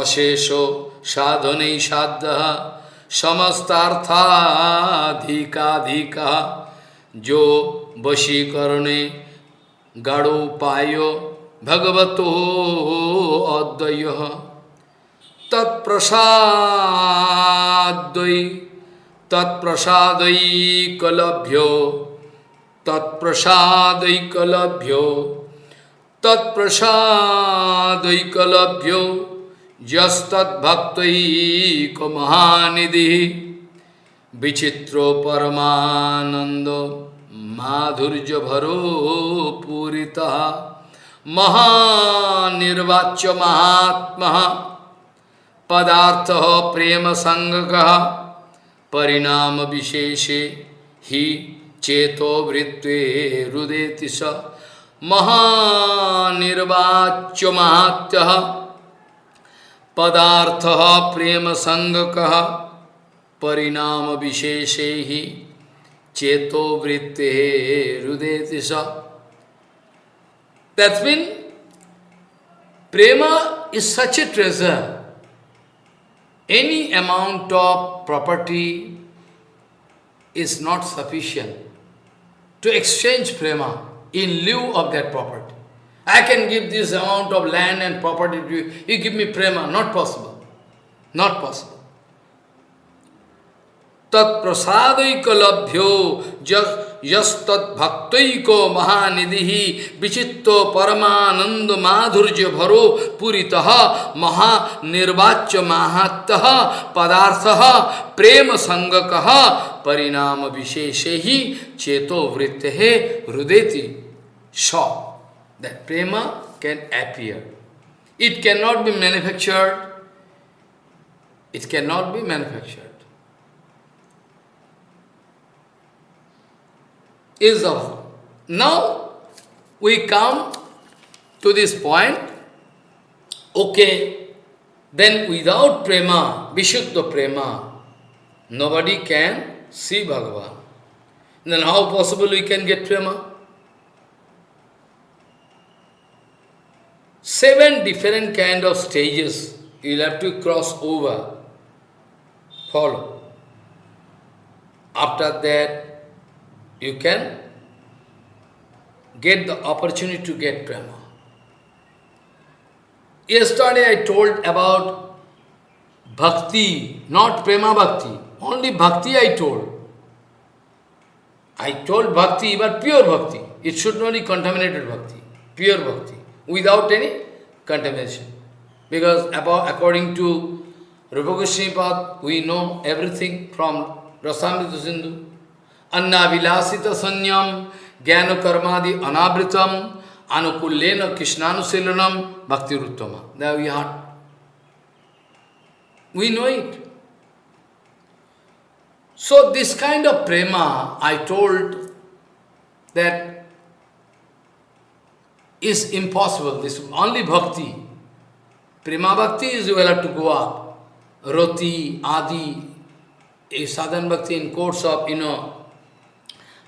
अशेषो साधनै साध्यः समस्तार्थाधिकाधिका। जो वशीकरणे गाढ़ोपाय भगवतो अद्वय। तत्प्रसादै तत्प्रसादैकलभ्यो तत्प्रसादैकलभ्यो तत्प्रसादैकलभ्यो यस्तद्भक्तैकमहानिधिः विचित्रो परमानंद माधुर्य भरो पूरितः महानिर्वाच्य महात्मा। पदार्थ प्रेम संग परिणाम विशेषे ही चेतो वृत्वे रुदेति स। महानिर्वाच्य महात्य पदार्थ प्रेम संग कह परिणाम विशेषे ही चेतो वृत्ते हृदय दिशा। तत्विन prem is such a treasure any amount of property is not sufficient to exchange prema in lieu of that property. I can give this amount of land and property to you, you give me prema, not possible. Not possible. तत्प्रसादैकलभ्यो यस्तद्भक्तैको महानिधि विचित्तो परमानंद माधुर्य भरो पुरीतः महानिर्वाच्य माहात्य पदार्थ प्रेम संगक परिणाम विशेष ही चेतो वृत्ति है हृदयति श that prema can appear. It cannot be manufactured. It cannot be manufactured. is of. Now we come to this point, okay, then without prema, Vishuddha prema, nobody can see Bhagavan. Then how possible we can get prema? Seven different kind of stages you'll have to cross over, follow. After that, you can get the opportunity to get prema. Yesterday I told about bhakti, not prema bhakti, only bhakti I told. I told bhakti, but pure bhakti. It should not be contaminated bhakti, pure bhakti, without any contamination. Because about, according to Rupa Goswami we know everything from Rasamrita Sindhu. Anna Vilasita Sanyam, Gyana Karmadi Anabritam, Anukullena Krishnanusilanam, Bhakti Ruttama. There we are. We know it. So this kind of prema, I told that is impossible. This only bhakti. Prima bhakti is you will have to go up. Roti, Adi, a sadhan bhakti in course of, you know,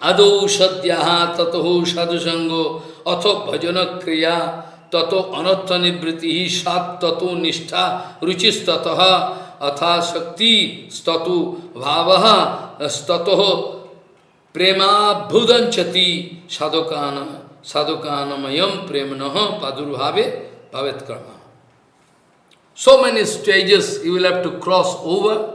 Ado sadhyaha tatoho sadhusango atho bhajana kriya tato anatta nibriti sat tato nishtha ruchis tataha atha shakti statu bhavaha statoho prema bhudanchati sadhokana sadhukanamayam premanaha padurvave bhavet karma. So many stages you will have to cross over,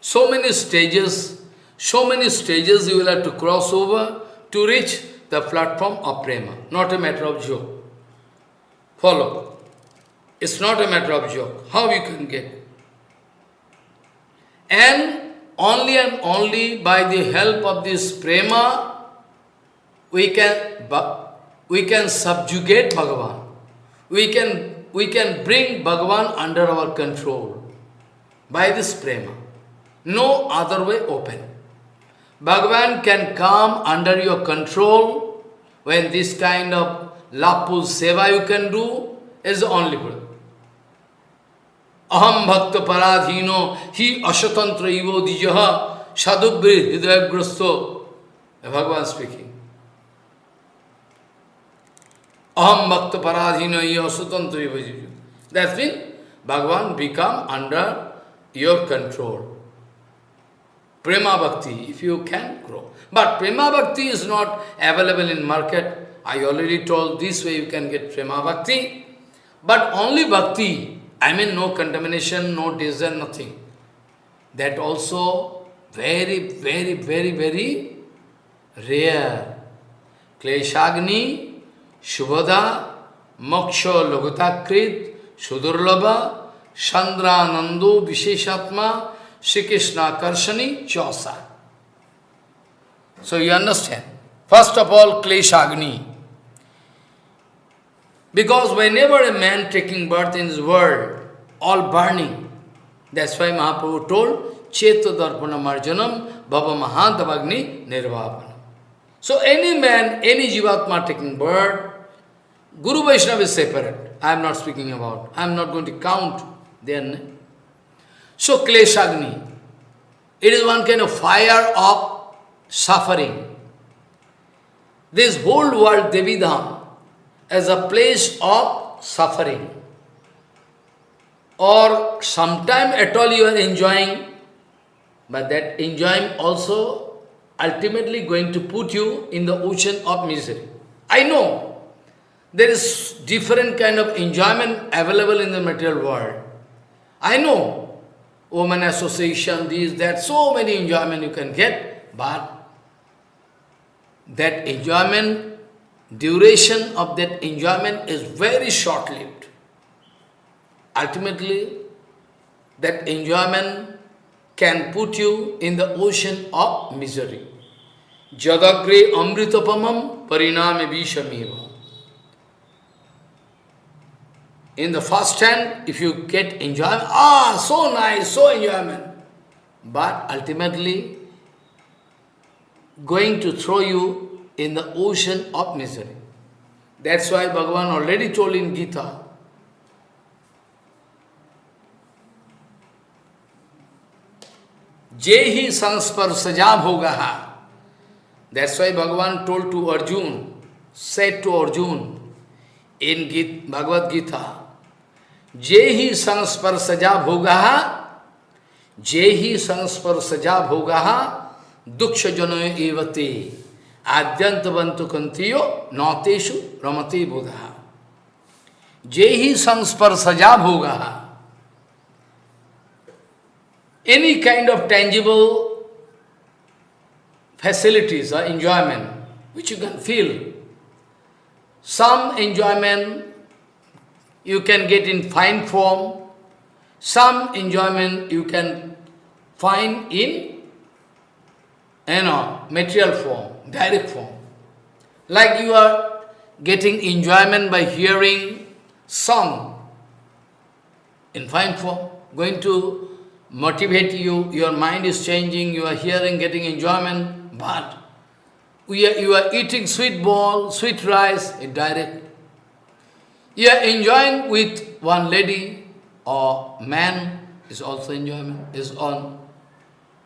so many stages, so many stages you will have to cross over to reach the platform of prema, not a matter of joke. Follow. It's not a matter of joke. How you can get? And only and only by the help of this prema, we can we can subjugate Bhagavan. We can, we can bring Bhagavan under our control by this prema. No other way open. Bhagavan can come under your control when this kind of lapu seva you can do is only way. Aham bhakta paradhino hi ashatantra ivo dijaha sadubri hidayagrasto. Bhagavan speaking. Aham bhakta paradhino hi ashatantra ivo dijaha. That means Bhagavan become under your control. Prema Bhakti, if you can grow. But Prema Bhakti is not available in market. I already told this way you can get Prema Bhakti. But only Bhakti, I mean no contamination, no desire, nothing. That also very, very, very, very rare. Kleshagni, Shubhada, Moksha Lagutakrit, Sudurlabha, Chandra Nandu, Visheshatma, Shri Krishna Karshani, Chosa. So you understand. First of all, Kleshagni. Because whenever a man taking birth in this world, all burning, that's why Mahaprabhu told, Cheto Darpana Marjanam Bhava Mahadavagni Nirvapana. So any man, any Jivatma taking birth, Guru Vaishnava is separate. I am not speaking about. I am not going to count name. So Kleshagni, it is one kind of fire of suffering. This whole world, Devidham, as a place of suffering. Or sometime at all you are enjoying, but that enjoying also ultimately going to put you in the ocean of misery. I know there is different kind of enjoyment available in the material world. I know woman association, this, that, so many enjoyment you can get, but that enjoyment duration of that enjoyment is very short-lived. Ultimately, that enjoyment can put you in the ocean of misery. जदग्रे अमृतपम परिणाम विषमेव in the first hand if you get enjoy ah so nice so enjoyment but ultimately going to throw you in the ocean of misery that's why Bhagavan already told in Gita जे ही संस्पर्श सजाव होगा That's why Bhagavan told to Arjun, said to Arjun in Gita, Bhagavad Gita, Jehi sansparsaja bhogaha, Jehi sansparsaja bhogaha, duksha jano evate. Adyantavantu kantiyo nateshu ramati buddha. Jehi sansparsaja bhogaha. Any kind of tangible facilities or enjoyment which you can feel. Some enjoyment you can get in fine form, some enjoyment you can find in you know, material form direct form. Like you are getting enjoyment by hearing song in fine form, going to motivate you, your mind is changing, you are hearing, getting enjoyment, but we are, you are eating sweet ball, sweet rice, in direct. You are enjoying with one lady or man is also enjoyment, is on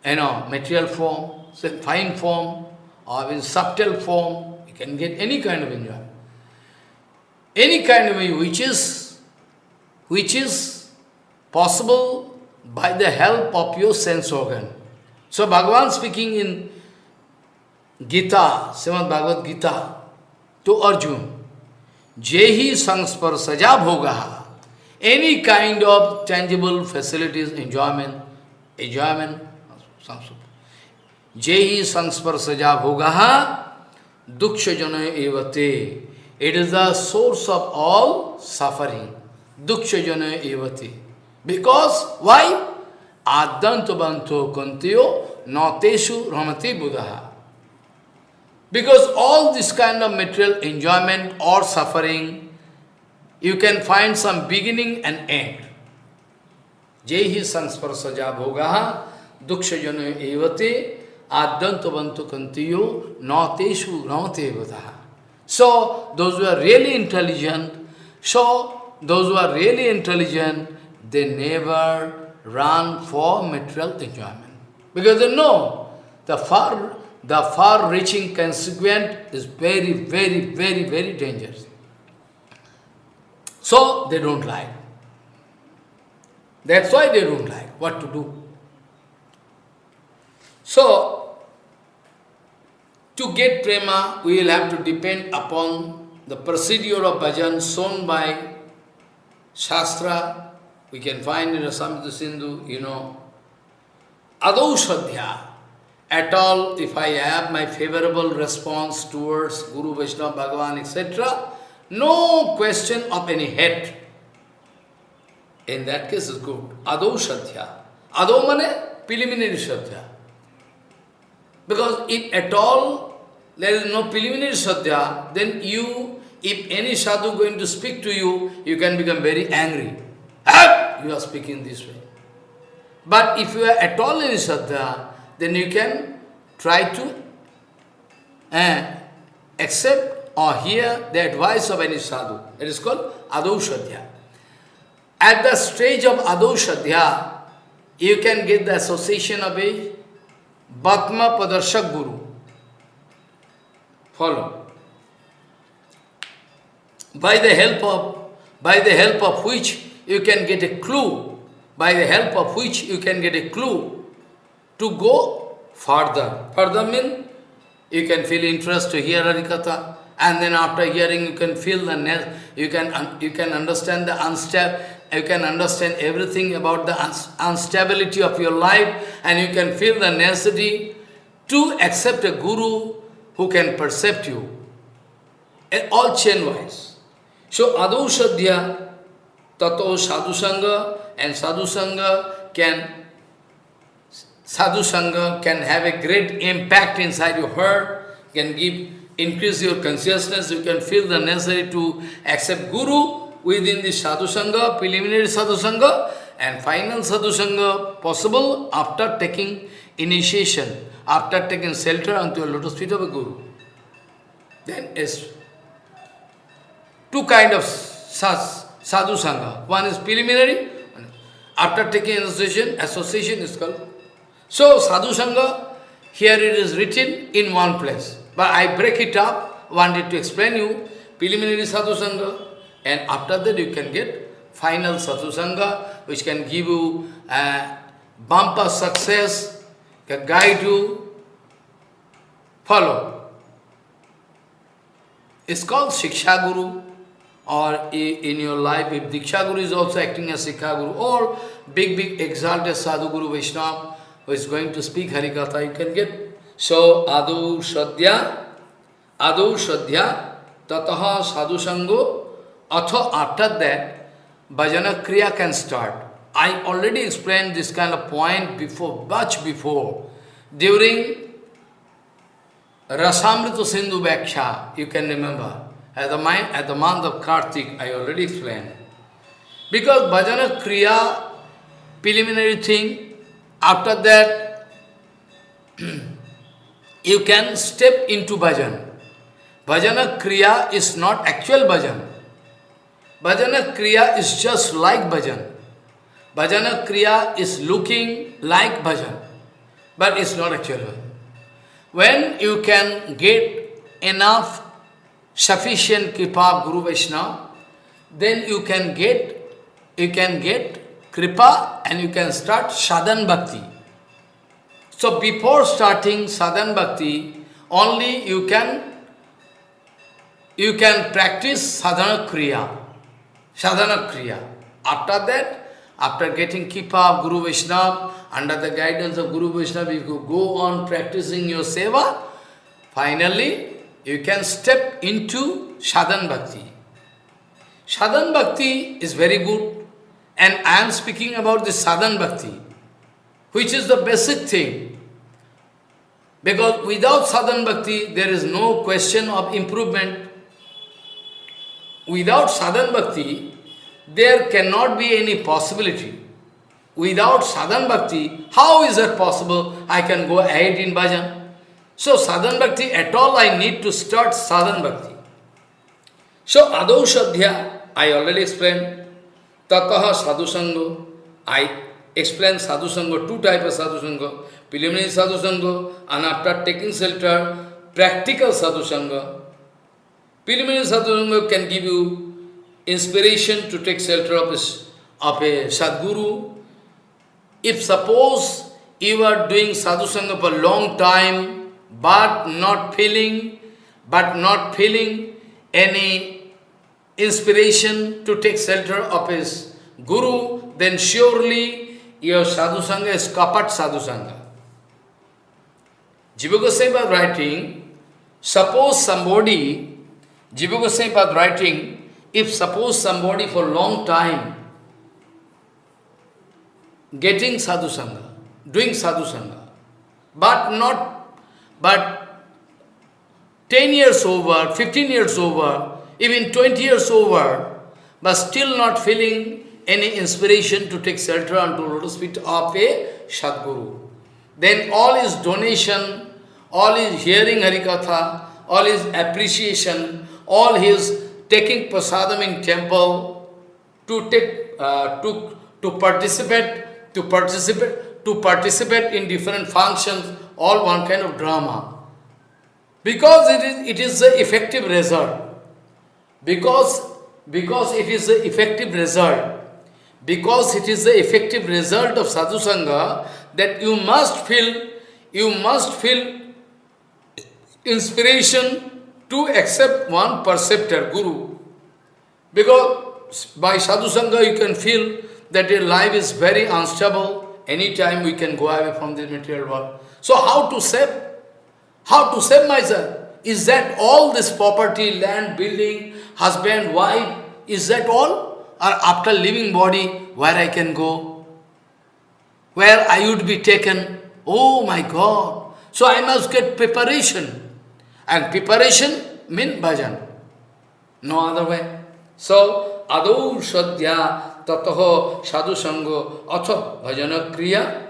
you know, material form, fine form, or in subtle form, you can get any kind of enjoyment. Any kind of which is, which is possible by the help of your sense organ. So Bhagavan speaking in Gita, Shrimad Bhagavat Gita तो अर्जुन, जे ही संस्पर्श सजा भोगा any kind of tangible facilities enjoyment enjoyment जे ही संस्पर्श सजा भोगा दुख जन एवते it is the source of all suffering दुख जन एवते बिकॉज़ वाई आदंत बंतो कुंतियो नौतेशु रमती बुधहा Because all this kind of material enjoyment or suffering, you can find some beginning and end. Jehi sangsparsaja bhogaha duksha jana evate. Adyantavantu kantiyo nateshu ramatevadaha. So, those who are really intelligent, so those who are really intelligent, they never run for material enjoyment. Because they know the far, the far-reaching consequence is very, very, very, very dangerous. So, they don't like. That's why they don't like what to do. So, to get prema, we will have to depend upon the procedure of bhajan shown by Shastra. We can find in Rasamrita Sindhu, you know, Adau At all, if I have my favorable response towards Guru, Vaishnava, Bhagavan, etc., no question of any hate. In that case, it's good. Adau Shadhya. Adau mane preliminary Shadhya. Because if at all there is no preliminary Shadhya, then you, if any sadhu going to speak to you, you can become very angry. You are speaking this way. But if you are at all in Shadhya, then you can try to uh, accept or hear the advice of any sadhu. It is called Adau Shadhya. At the stage of Adau Shadhya, you can get the association of a Bhatma Padarshak Guru. Follow. By the help of by the help of which you can get a clue, by the help of which you can get a clue to go further. Further means you can feel interest to hear Harikatha, and then after hearing you can feel the you can you can understand the unstable you can understand everything about the instability of your life and you can feel the necessity to accept a guru who can percept you. Eh, all chain-wise. So, Adu Sadhya, Tato Sadhu Sangha, and Sadhu Sangha can Sadhu Sangha can have a great impact inside your heart, can give increase your consciousness, you can feel the necessary to accept Guru within the sadhu sangha, preliminary sadhu sangha, and final sadhu sangha possible after taking initiation, after taking shelter unto a lotus feet of a guru. Then is two kind of sadhu sangha. One is preliminary, after taking association, association is called. So sadhu sangha, here it is written in one place. But I break it up, wanted to explain you, preliminary sadhu sangha, and after that you can get final Sadhu Sangha, which can give you uh, a bumper success, can guide you, follow. It's called Shiksha Guru, or in your life, if Diksha Guru is also acting as Shiksha Guru, or big, big exalted Sadhu Guru Vaishnava, who is going to speak Harikatha, you can get. So, Adu Shadhya, Adu Shadhya, Tataha Sadhu Sango, Atho after that, bhajana kriya can start. I already explained this kind of point before, much before. During Rasamrita Sindhu you can remember, at the, mind, at the month of Kartik, I already explained. Because bhajana kriya, preliminary thing, after that, you can step into bhajan. Bhajana kriya is not actual bhajan. Bhajana Kriya is just like bhajan. Bhajana Kriya is looking like bhajan, but it's not actual When you can get enough sufficient kripa Guru Vaishnava, then you can get you can get kripa and you can start sadhan bhakti. So before starting sadhan bhakti, only you can you can practice sadhana kriya sadhana kriya. After that, after getting kripa of Guru Vaishnava, under the guidance of Guru Vaishnava, you go on practicing your seva, finally you can step into sadhan bhakti. Sadhan bhakti is very good, and I am speaking about the sadhan bhakti, which is the basic thing. Because without sadhan bhakti, there is no question of improvement. Without sadhan bhakti, there cannot be any possibility. Without sadhan bhakti, how is it possible I can go ahead in bhajan? So sadhan bhakti, at all I need to start sadhan bhakti. So adau shadhya, I already explained. ततः साधुसंग I explain sadhu sangha two type of sadhusanga preliminary sadhusanga and after taking shelter practical sadhusanga preliminary sadhusanga can give you inspiration to take shelter of of a sadguru if suppose you are doing sadhusanga for long time but not feeling but not feeling any inspiration to take shelter of his guru, then surely your sadhusanga is kapat sadhusanga. Jiva Goswami writing, suppose somebody, Jiva Goswami writing, if suppose somebody for long time getting sadhusanga, doing sadhusanga, but not, but 10 years over, 15 years over, even 20 years over, but still not feeling any inspiration to take shelter unto lotus feet of a Sadguru. Then all his donation, all his hearing Harikatha, all his appreciation, all his taking prasadam in temple, to take, uh, to, to participate, to participate, to participate in different functions, all one kind of drama. Because it is, it is the effective result. Because, because it is the effective result. Because it is the effective result of sadhu sangha that you must feel, you must feel inspiration to accept one perceptor, guru. Because by sadhu sangha you can feel that your life is very unstable. Anytime we can go away from this material world. So how to save? How to save myself? Is that all this property, land, building, husband, wife, is that all? Or after leaving body, where I can go? Where I would be taken? Oh my God! So I must get preparation. And preparation means bhajan. No other way. So, adau sadhya tataho sadhu sango atha bhajana kriya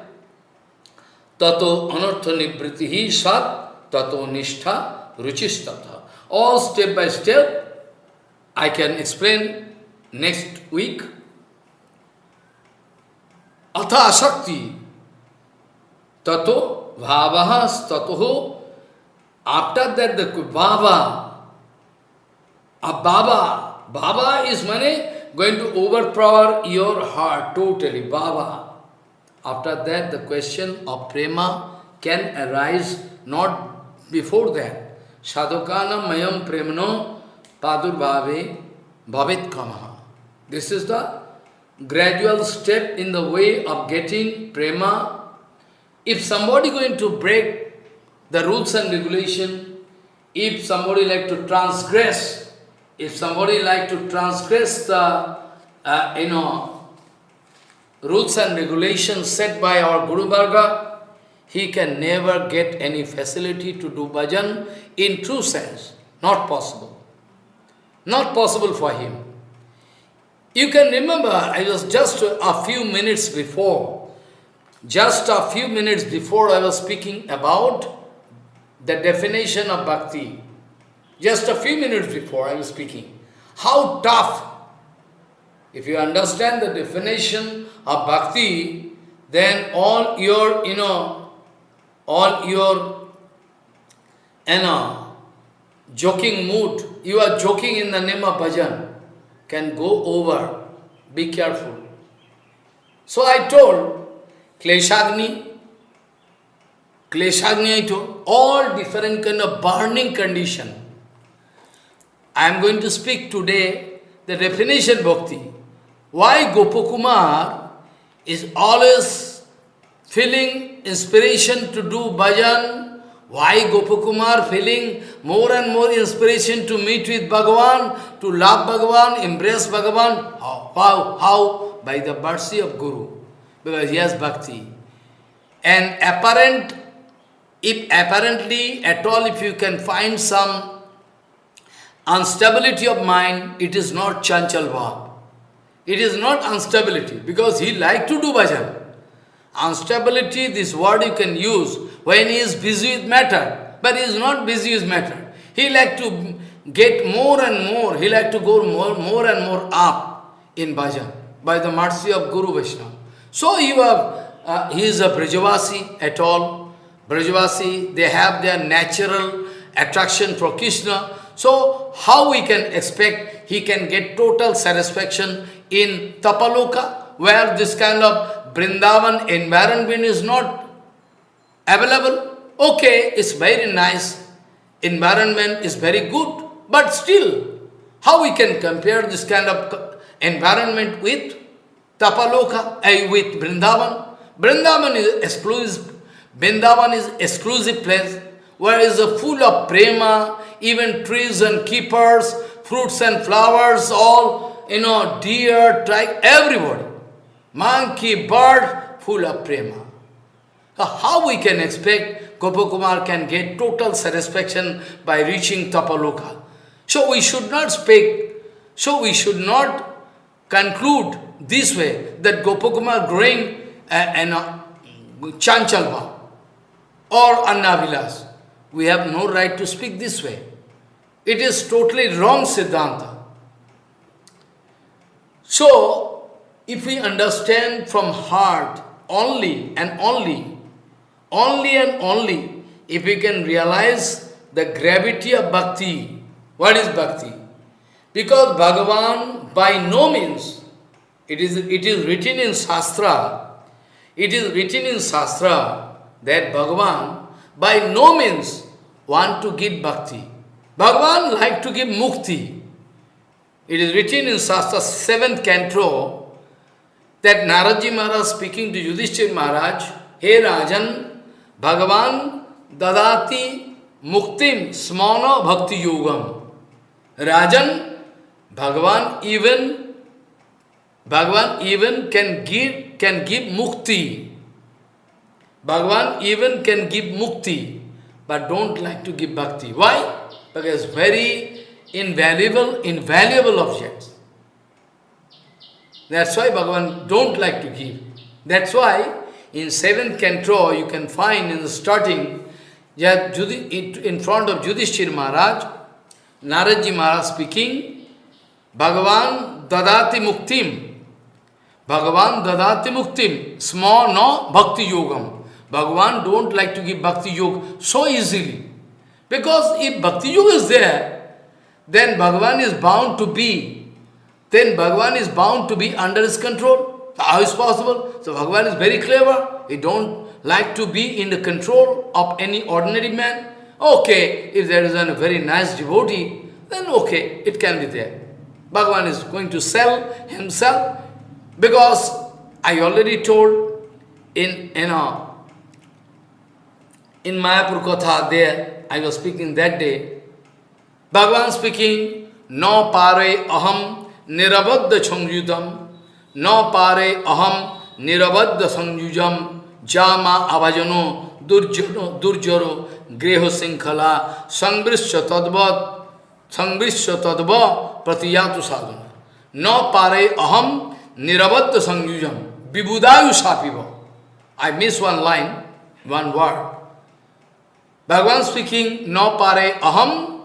tato anartha nibritihi sat tato nishtha ruchistata. All step by step, I can explain next week. Atha Shakti tato bhavaha tatoho after that the bhava, a baba, baba is money going to overpower your heart totally, baba. After that the question of prema can arise not before that. Sadhukana mayam premno padurbhave bhavit kamaha. This is the gradual step in the way of getting prema. If somebody going to break the rules and regulation, if somebody like to transgress, if somebody like to transgress the, uh, you know, rules and regulations set by our Guru Varga, he can never get any facility to do bhajan in true sense. Not possible. Not possible for him. You can remember, I was just a few minutes before, just a few minutes before I was speaking about the definition of bhakti. Just a few minutes before I was speaking. How tough! If you understand the definition of bhakti, then all your, you know, all your, you know, joking mood, you are joking in the name of bhajan, can go over. Be careful. So I told, Kleshagni, Kleshagni I told, all different kind of burning condition. I am going to speak today the definition bhakti. Why Gopakumar is always feeling inspiration to do bhajan? Why Gopakumar feeling more and more inspiration to meet with Bhagavan, to love Bhagavan, embrace Bhagavan? How? How? How? By the mercy of Guru. Because he has bhakti. And apparent if apparently at all if you can find some instability of mind, it is not chanchal bhav. It is not instability because he like to do bhajan. Instability, this word you can use when he is busy with matter, but he is not busy with matter. He like to get more and more, he like to go more, more and more up in bhajan by the mercy of Guru Vaishnava. So you have, uh, he is a Brajavasi at all, Brajavasi, they have their natural attraction for Krishna. So, how we can expect he can get total satisfaction in Tapaloka? where this kind of Vrindavan environment is not available. Okay, it's very nice, environment is very good, but still, how we can compare this kind of environment with Tapaloka, uh, with Vrindavan? Vrindavan is exclusive, Vrindavan is exclusive place where is full of prema, even trees and keepers, fruits and flowers, all, you know, deer, tiger, everybody. Monkey, bird, full of prema. How we can expect Gopakumar can get total satisfaction by reaching Tapaloka? So we should not speak, so we should not conclude this way that Gopakumar growing an uh, Chanchalva or Annavilas. We have no right to speak this way. It is totally wrong Siddhanta. So, if we understand from heart only and only, only and only, if we can realize the gravity of bhakti, what is bhakti? Because Bhagavan by no means, it is, it is written in Shastra, it is written in Shastra that Bhagavan by no means want to give bhakti. Bhagavan like to give mukti. It is written in Shastra 7th canto that Naradji Maharaj speaking to Yudhishthir Maharaj, Hey Rajan, Bhagavan dadati muktim smana bhakti yogam. Rajan, Bhagavan even Bhagavan even can give can give mukti. Bhagavan even can give mukti but don't like to give bhakti. Why? Because very invaluable, invaluable objects. That's why Bhagavan don't like to give. That's why in seventh canto you can find in the starting in front of Yudhishthir Maharaj, Naradji Maharaj speaking, Bhagavan dadati muktim. Bhagavan dadati muktim. Small no bhakti yogam. Bhagavan don't like to give bhakti yoga so easily. Because if bhakti yoga is there, then Bhagavan is bound to be, then Bhagavan is bound to be under his control. How is possible? So Bhagavan is very clever. He don't like to be in the control of any ordinary man. Okay, if there is a very nice devotee, then okay, it can be there. Bhagavan is going to sell himself because I already told in, you uh, know, in Mayapur Katha there, I was speaking that day, Bhagavan speaking, no pare aham nirabadda sangyudam, no pare aham nirabadda sangyujam, jama avajano durjano durjaro greho sinkhala sangbrisya tadvat sangbrisya tadva pratiyatu sadhana. No pare aham nirabadda sangyujam, vibudayu sapiva. I miss one line, one word. Bhagavan speaking, no pare aham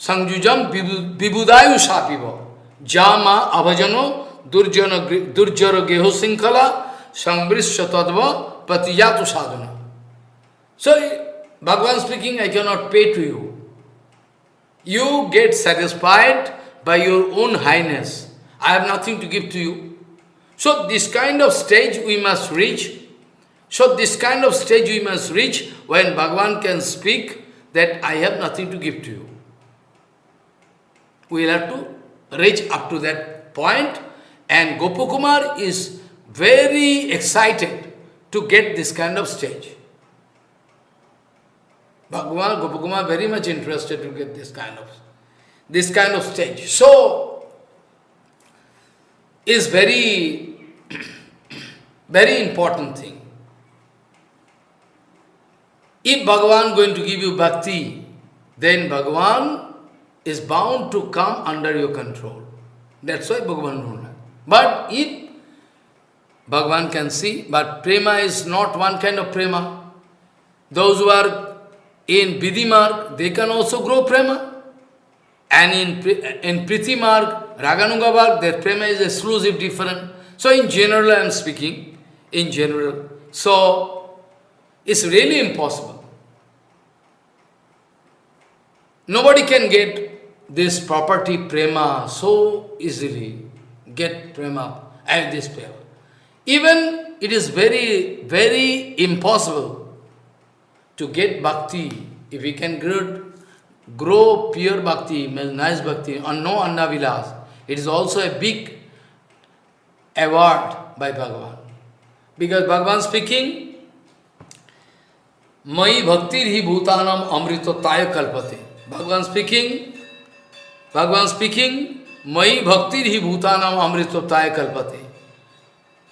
संयुजम विबुदायु शापिव जामा अभजनो दुर्जन दुर्जर गेह श्रृंखला संवृष तत्व प्रतिजातु साधन। So Bhagavan speaking I can not pay to you you get satisfied by your own highness I have nothing to give to you so this kind of stage we must reach so this kind of stage we must reach when Bhagavan can speak that I have nothing to give to you We will have to reach up to that point and Gopakumar is very excited to get this kind of stage. Bhagavan, Gopakumar very much interested to get this kind of this kind of stage. So is very very important thing. If Bhagavan going to give you bhakti, then Bhagavan is bound to come under your control. That's why Bhagavan don't. But if Bhagavan can see, but prema is not one kind of prema. Those who are in Vidhi marg, they can also grow prema. And in, in Priti Marg, Raganuga marg, their prema is exclusive, different. So in general I am speaking, in general. So it's really impossible. Nobody can get this property prema so easily. get prema and this prema. Even it is very, very impossible to get bhakti. If we can grow, grow pure bhakti, nice bhakti, and no annavilas, it is also a big award by Bhagavan. Because Bhagavan speaking, Mai bhaktir hi bhutanam amritotaya kalpate. Bhagavan speaking, Bhagavan speaking, Mai bhaktir hi bhutanam amritotaya kalpate.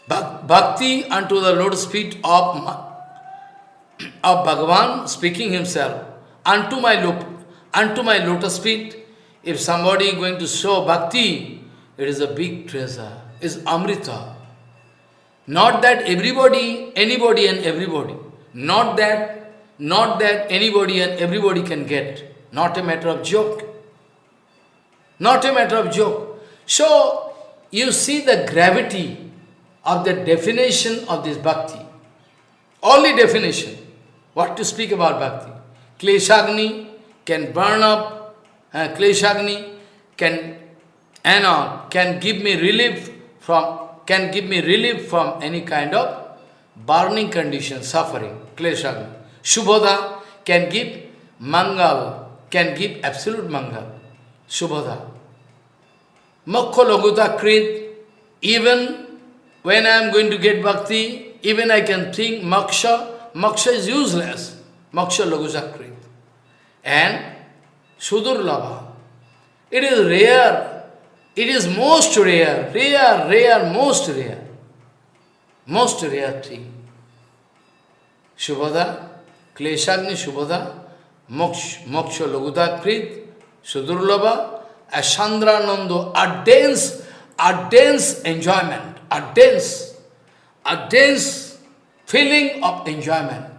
Bhakti unto the lotus feet of, of Bhagavan speaking himself, unto my, unto my lotus feet, if somebody is going to show bhakti, it is a big treasure, is amrita. Not that everybody, anybody and everybody, not that not that anybody and everybody can get. Not a matter of joke. Not a matter of joke. So, you see the gravity of the definition of this bhakti. Only definition. What to speak about bhakti? Kleshagni can burn up, uh, Kleshagni can, you know, can give me relief from, can give me relief from any kind of burning condition, suffering, Kleshagni. Shubhoda can give mangal, can give absolute mangal. Shubhoda. Mokho Laguta Krit, even when I am going to get bhakti, even I can think moksha, moksha is useless. Moksha Laguta Krit. And Sudurlabha. It is rare. It is most rare, rare, rare, most rare. Most rare thing. Shubhada, Kleshagni Shubhada, Moksha, moksha Lagudakrit, Sudurlabha, Asandranando, a dense, a dense enjoyment, a dense, a dense feeling of enjoyment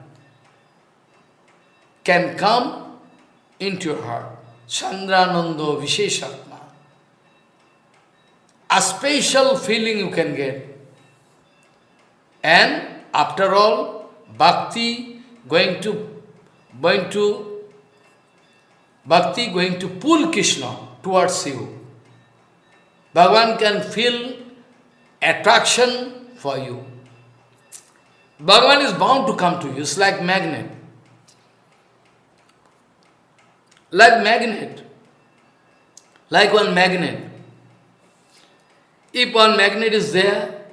can come into your heart. Chandranando Visheshatma. A special feeling you can get. And after all, bhakti going to, going to, bhakti going to pull Krishna towards you. Bhagavan can feel attraction for you. Bhagavan is bound to come to you. It's like magnet. Like magnet. Like one magnet. If one magnet is there,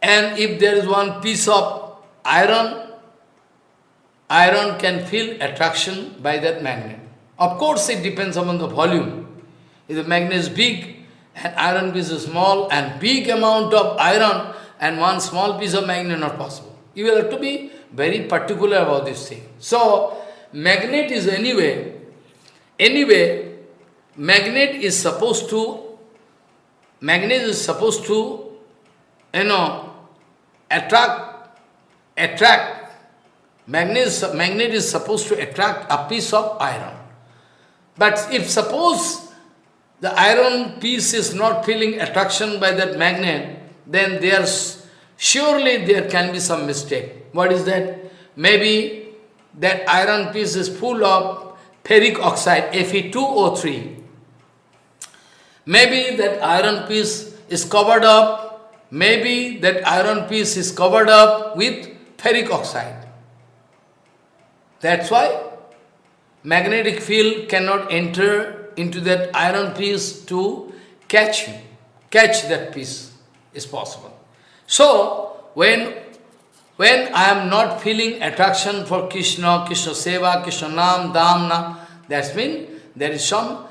and if there is one piece of iron iron can feel attraction by that magnet. Of course, it depends upon the volume. If the magnet is big and iron piece is small and big amount of iron and one small piece of magnet not possible. You will have to be very particular about this thing. So, magnet is anyway, anyway, magnet is supposed to, magnet is supposed to, you know, attract, attract Magnet magnet is supposed to attract a piece of iron. But if suppose the iron piece is not feeling attraction by that magnet, then there's surely there can be some mistake. What is that? Maybe that iron piece is full of ferric oxide, Fe2O3. Maybe that iron piece is covered up, maybe that iron piece is covered up with ferric oxide. That's why magnetic field cannot enter into that iron piece to catch. Catch that piece is possible. So, when, when I am not feeling attraction for Krishna, Krishna Seva, Krishna Nam, Damna, that means there is some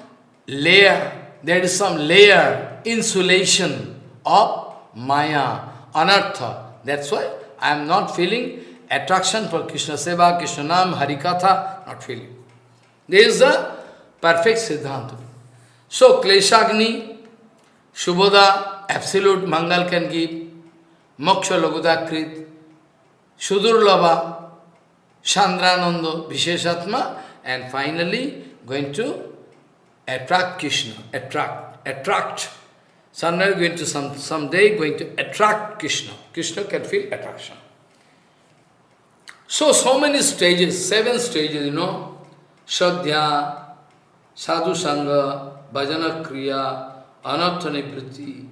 layer, there is some layer, insulation of Maya, Anartha. That's why I am not feeling attraction for Krishna Seva, Krishna Nam, Harikatha, not feeling. This is the perfect Siddhanta. So, Kleshagni, Shubhoda, absolute Mangal can give, Moksha Lagudakrit, Sudurlabha, Chandrananda, Visheshatma, and finally going to attract Krishna, attract, attract. Someday going to some someday going to attract Krishna. Krishna can feel attraction. So, so many stages, seven stages, you know, Shadhya, Sadhu Sangha, Bhajana Kriya, Anartha Nivriti,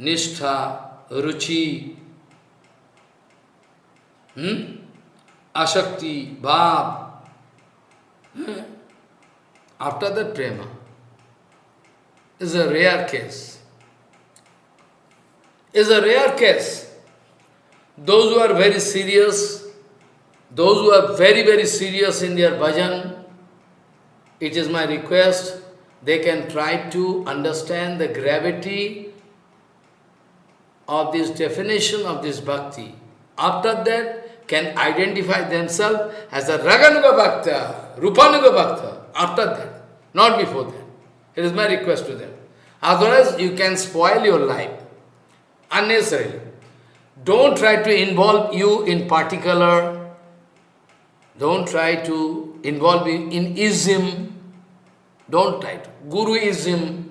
nishtha, ruchi, hmm? asakti, bhav. Hmm? After that prema is a rare case. Is a rare case. Those who are very serious, those who are very, very serious in their bhajan, it is my request, they can try to understand the gravity of this definition of this bhakti. After that, can identify themselves as a Raganuga Bhakta, Rupanuga Bhakta, after that, not before that. It is my request to them. Otherwise, you can spoil your life unnecessarily. Don't try to involve you in particular. Don't try to involve you in ism. Don't try to. Guruism,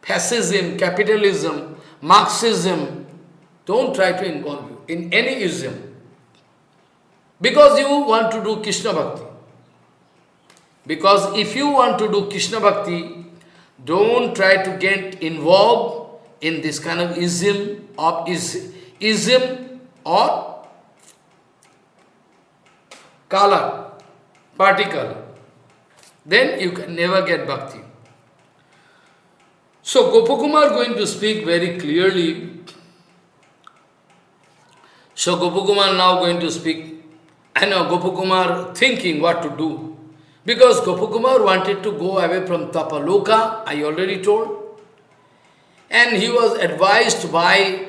fascism, capitalism, Marxism. Don't try to involve you in any ism. Because you want to do Krishna Bhakti. Because if you want to do Krishna Bhakti, don't try to get involved in this kind of ism of is, ism or color, particle. Then you can never get bhakti. So Gopakumar going to speak very clearly. So Gopakumar now going to speak. I know Gopakumar thinking what to do. Because Gopakumar wanted to go away from Tapaloka, I already told. And he was advised by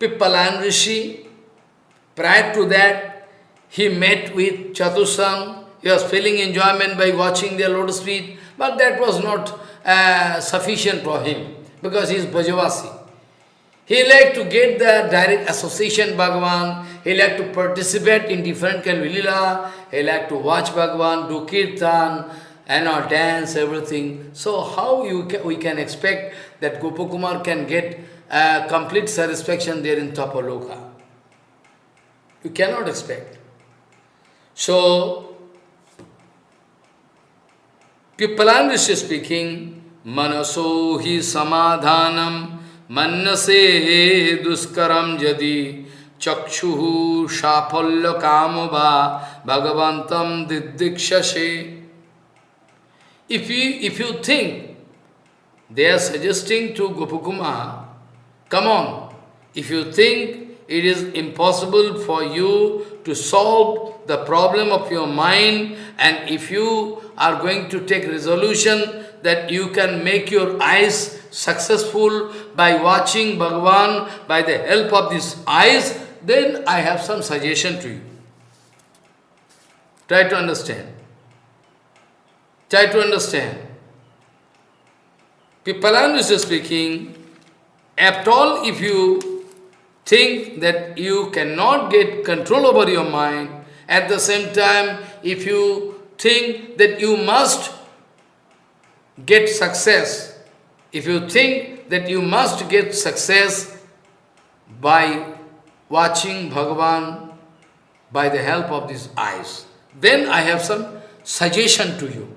Pippalan Rishi. Prior to that, he met with Chatusam. He was feeling enjoyment by watching their lotus feet, but that was not uh, sufficient for him, because he is Brajavasi. He liked to get the direct association Bhagavan, he liked to participate in different kind of lila, he liked to watch Bhagavan, do kirtan, and or dance, everything. So how you can, we can expect that Gopakumar can get uh, complete satisfaction there in Tapaloka? You cannot expect. So, Pippalan Rishi speaking, Manaso hi samadhanam mannase duskaram jadi chakshuhu shapalya kamava bhagavantam didikshase. If you, if you think they are suggesting to Gopakumar, come on, if you think it is impossible for you to solve the problem of your mind and if you are going to take resolution that you can make your eyes successful by watching Bhagavan by the help of these eyes, then I have some suggestion to you. Try to understand. Try to understand. Pippalan is speaking, at all, if you think that you cannot get control over your mind, at the same time, if you think that you must get success, if you think that you must get success by watching Bhagavan by the help of these eyes, then I have some suggestion to you,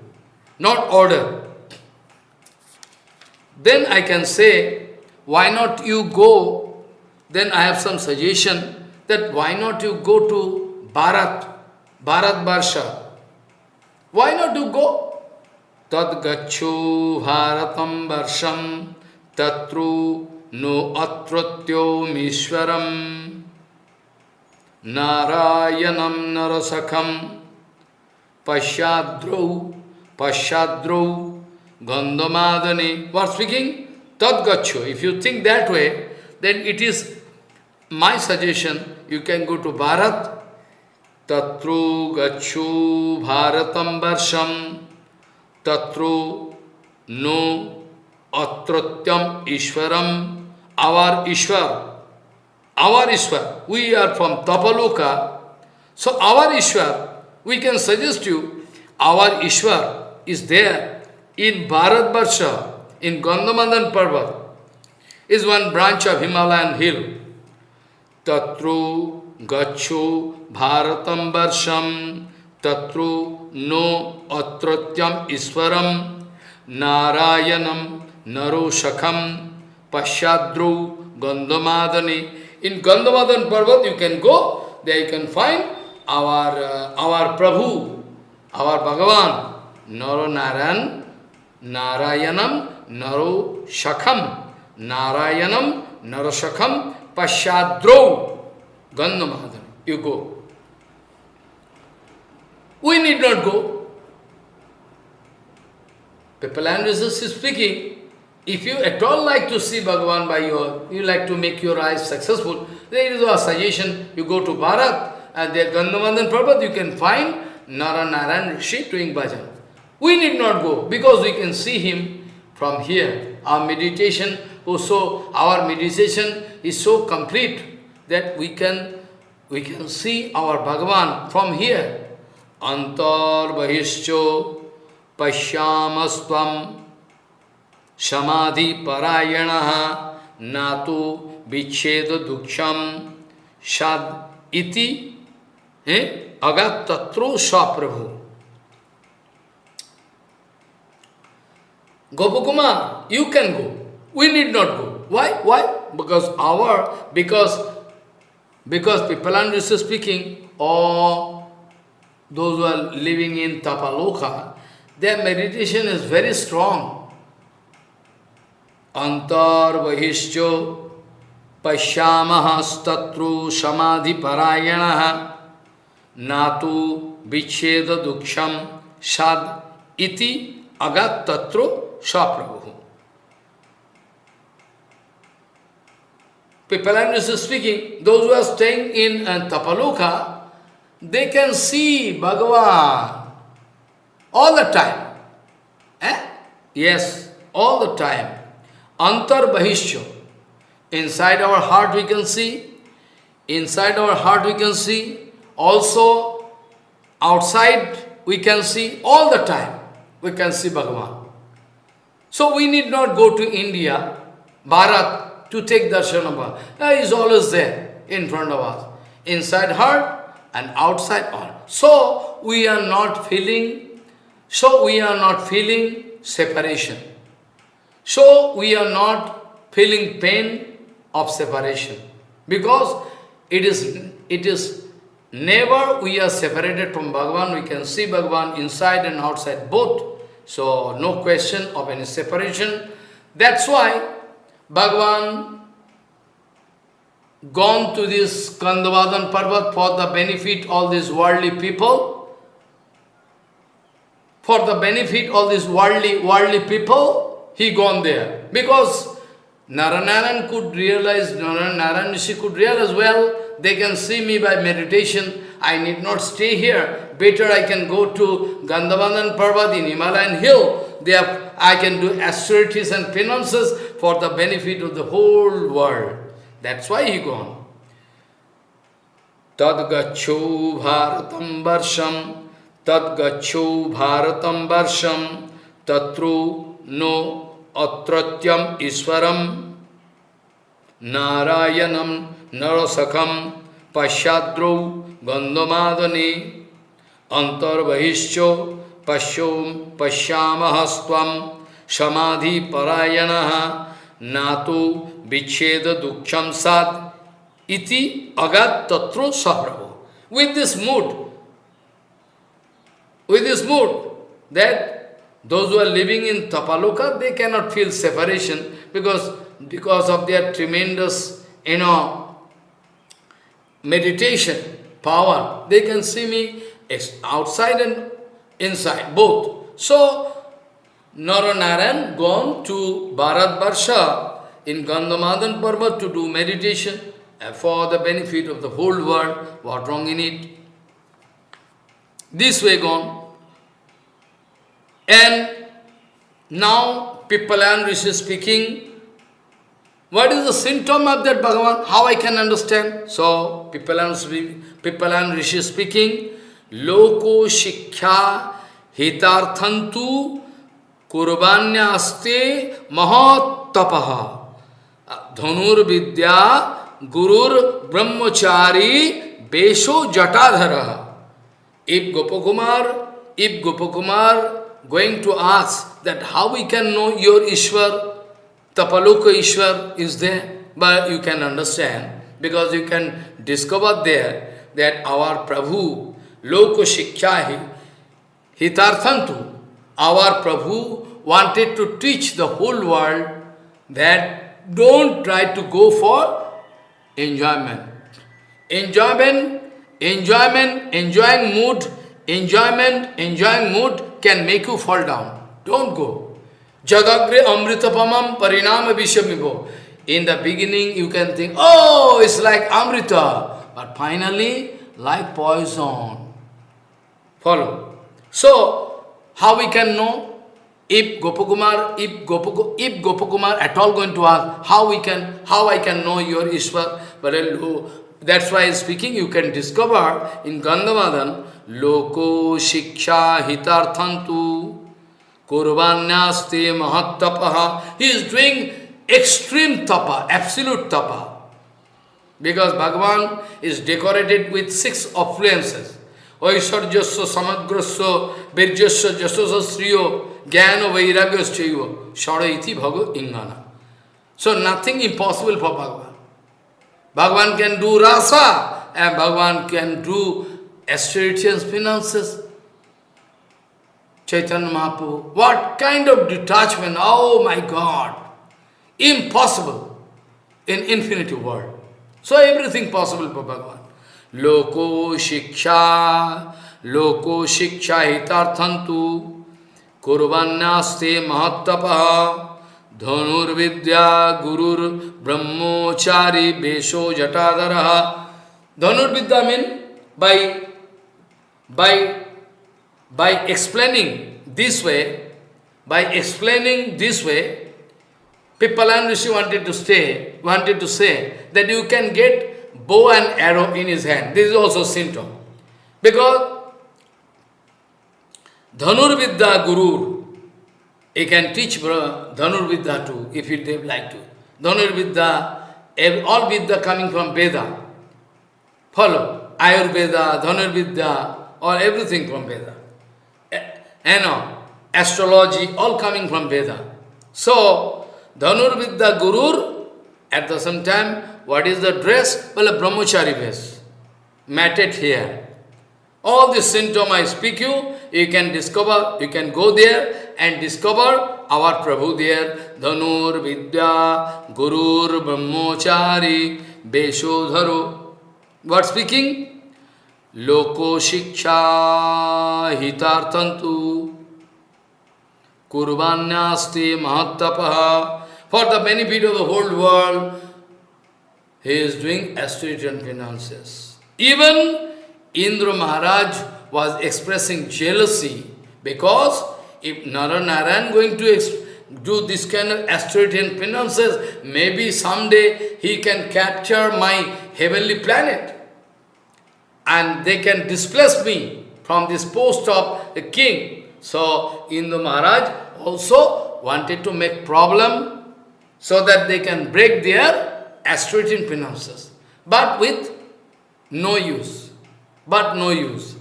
not order. Then I can say, why not you go, then I have some suggestion that why not you go to Bharat, Bharat Barsha. Why not to go? Tad gacho bharatam varsham tatru no atratyo mishwaram narayanam narasakham pashyadrau pashyadrau gandhamadani. What speaking? Tad. If you think that way, then it is my suggestion. You can go to Bharat. Tatru gacho bharatam varsham tatru no atratyam ishwaram, our Ishwar, our Ishwar, we are from Tapaloka, so our Ishwar, we can suggest you, our Ishwar is there in Bharat Barsha, in Gandhamadhan Parvat, is one branch of Himalayan hill. Tatru gacho bharatam varsham tatru no atratyam iswaram narayanam naroshakam Pasyadru Gandhamadani. In Gandhamadan Parvat you can go, there you can find our, uh, our Prabhu, our Bhagavan, Naro Narayan, Narayanam, Naro Shakham, Narayanam, Naro Shakham, Pasyadro Gandhamadani. You go. We need not go. Pippalan Jesus is speaking, if you at all like to see Bhagavan by your, you like to make your eyes successful, there is a suggestion, you go to Bharat, and there Gandhamadan Parvat, you can find Naranaran Rishi doing bhajan. We need not go, because we can see him from here. Our meditation oh, also, our meditation is so complete that we can, we can see our Bhagavan from here. Antar Bahischo Pashyamasvam Samadhi Parayanaha Natu Vicheda Duksham Shad Iti eh? Agat Tatro Saprabhu. Gopakumar, you can go. We need not go. Why? Why? Because our, because, because Pipalan is speaking, or those who are living in Tapaloka, their meditation is very strong. Antar Vahischo Pashyamahastatru Samadhi Parayanaha Natu Vicheda Duksham Sad Iti Agat Tatro Saprabhu. Pippalan is speaking, those who are staying in uh, Tapaloka, they can see Bhagavan all the time. Eh? Yes, all the time. Antar Bahishya. Inside our heart we can see, inside our heart we can see, also outside we can see, all the time we can see Bhagavan. So we need not go to India, Bharat, to take darshan of Bhagavan. He is always there in front of us. Inside heart and outside heart. So we are not feeling, so we are not feeling separation. So we are not feeling pain of separation. Because it is, it is never we are separated from Bhagavan, we can see Bhagavan inside and outside both. So no question of any separation. That's why Bhagavan gone to this Gandhamadan Parvat for the benefit all these worldly people, for the benefit all these worldly, worldly people, he gone there. Because Naranaran could realize, Naranaran Rishi could realize, well, they can see me by meditation, I need not stay here. Better I can go to Gandhamadan Parvat in Himalayan hill. There I can do austerities and penances for the benefit of the whole world. That's why he gone. Tadgacho bharatam varsham, tadgacho bharatam varsham, tatru no atratyam iswaram, narayanam narasakam pasyadro gandhamadani, antarvahischo पश्यो पश्याम स्व परायण ना तो विच्छेद दुखम इति अगत तत्रो सभ्रभो with this mood with this mood that those are living in Tapaloka they cannot feel separation because because of their tremendous in meditation power they can see me outside and inside, both. So, Naranaran gone to Bharat Barsha in Gandhamadan Parvat to do meditation for the benefit of the whole world. What wrong in it? This way gone. And now people Pippalan Rishi speaking, what is the symptom of that Bhagavan? How I can understand? So Pippalan, Pippalan Rishi speaking, Loko Shikha Hitarthantu Kurbanyaste Mahatapaha Dhanurvidya Gurur Brahmachari Besho Jatadhara. If Gopakumar, if Gopakumar going to ask that how we can know your Ishwar, Tapaloka Ishwar is there, but you can understand, because you can discover there that our Prabhu, Loko Shiksha Hitarthantu, our Prabhu wanted to teach the whole world that don't try to go for enjoyment. Enjoyment, enjoyment, enjoying mood, enjoyment, enjoying mood can make you fall down. Don't go. Jagagre amritapamam parinama vishamivo. In the beginning you can think, oh, it's like amrita. But finally, like poison. Follow. So, how we can know? If Gopakumar, if, Gopaku, if Gopakumar at all going to ask, how we can, how I can know your Ishwar? That's why speaking, you can discover in Gandhamadan, Loko Shiksha Hitarthantu Kurvanyaste Mahattapaha. He is doing extreme tapa, absolute tapa. Because Bhagavan is decorated with six affluences. Samagrasya virjasya jasasa sriyo jnana vairagyasya shara iti bhago ingana. So nothing impossible for Bhagavan. Bhagavan can do rasa and Bhagavan can do austerities, finances. Chaitanya Mahaprabhu, what kind of detachment, oh my God, impossible in infinity world. So everything possible for Bhagavan. Loko shiksha, loko shiksha hitarthantu, kurvanyaste mahattapaha, dhanurvidya gurur brahmochari besho jatadaraha. Dhanurvidya means by by, by explaining this way, by explaining this way, Pippalan Rishi wanted to stay, wanted to say that you can get bow and arrow in his hand. This is also symptom. Because Dhanurvidya Guru, he can teach Dhanurvidya too, if he like to. Dhanurvidya, all Vidya coming from Veda. Follow. Ayurveda, Dhanurvidya, or everything from Veda. You know, astrology, all coming from Veda. So, Dhanurvidya Gurur, at the same time, what is the dress? Well, a brahmachari dress, matted hair. All the symptoms I speak you, you can discover, you can go there and discover our Prabhu there. Dhanur Vidya Gurur Brahmachari Beshodharo. What speaking? Loko Shiksha Hitartantu Kurbanyasti Mahattapaha. For the benefit of the whole world, he is doing austerity and finances. Even Indra Maharaj was expressing jealousy because if Naranaran going to do this kind of austerity and finances, maybe someday he can capture my heavenly planet and they can displace me from this post of the king. So, Indra Maharaj also wanted to make problem so that they can break their austerity finances, but with no use, but no use.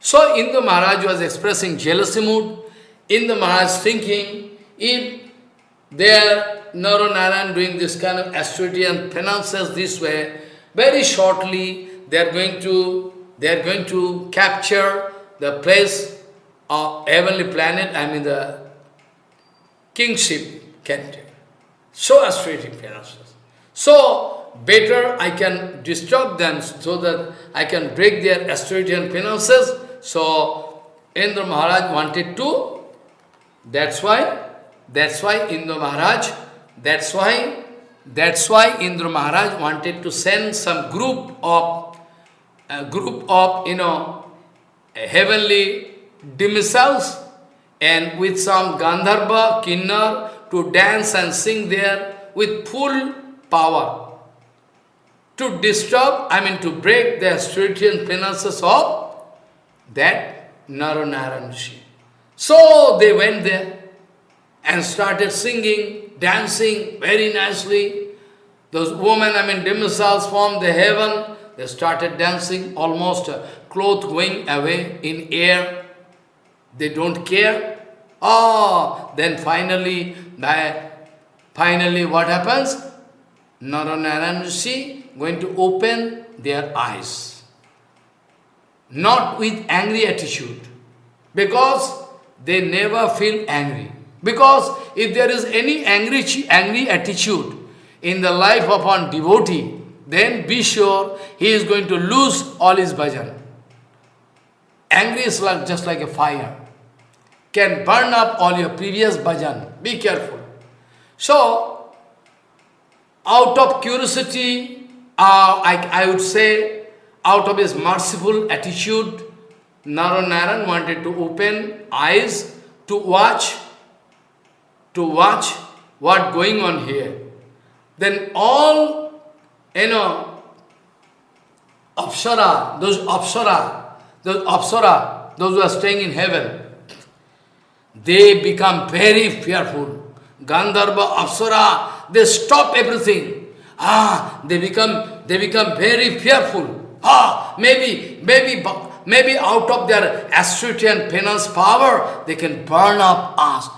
So, Indra Maharaj was expressing jealousy mood. Indra Maharaj thinking, if they are Naranaran doing this kind of austerity and finances this way, very shortly they are going to they are going to capture the place of heavenly planet, I mean the kingship can So austerity finances. So better I can disturb them so that I can break their austerity and finances. So Indra Maharaj wanted to, that's why, that's why Indra Maharaj, that's why, that's why Indra Maharaj wanted to send some group of a group of, you know, heavenly demiselves and with some Gandharva, Kinnar to dance and sing there with full power to disturb, I mean to break the spiritual finances of that Naranaran Rishi. So they went there and started singing, dancing very nicely. Those women, I mean, demiselves from the heaven, they started dancing, almost uh, clothes going away in air. They don't care. Ah, then finally, by Finally, what happens? Naranaran Rishi going to open their eyes. Not with angry attitude, because they never feel angry. Because if there is any angry, angry attitude in the life of one devotee, then be sure he is going to lose all his bhajan. Angry is like, just like a fire. Can burn up all your previous bhajan. Be careful. So, out of curiosity, uh, I, I would say, out of his merciful attitude, Naranaran wanted to open eyes to watch, to watch what going on here. Then all, you know, Apsara, those Apsara, those Apsara, those who are staying in heaven, they become very fearful. Gandharva, Apsara, they stop everything. Ah, they become, they become very fearful. Ah, maybe, maybe, maybe out of their austerity and penance power, they can burn up us.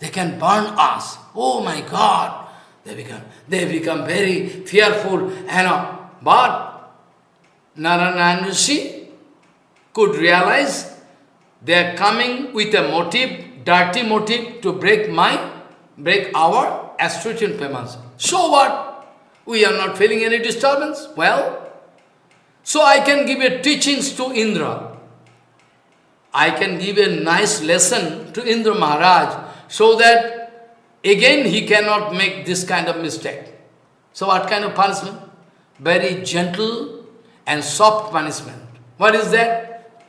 They can burn us. Oh my God! They become, they become very fearful. And, uh, but Narayana Rishi could realize they are coming with a motive, dirty motive to break my, break our and penance. So what? We are not feeling any disturbance. Well, so I can give a teachings to Indra. I can give a nice lesson to Indra Maharaj so that again he cannot make this kind of mistake. So what kind of punishment? Very gentle and soft punishment. What is that?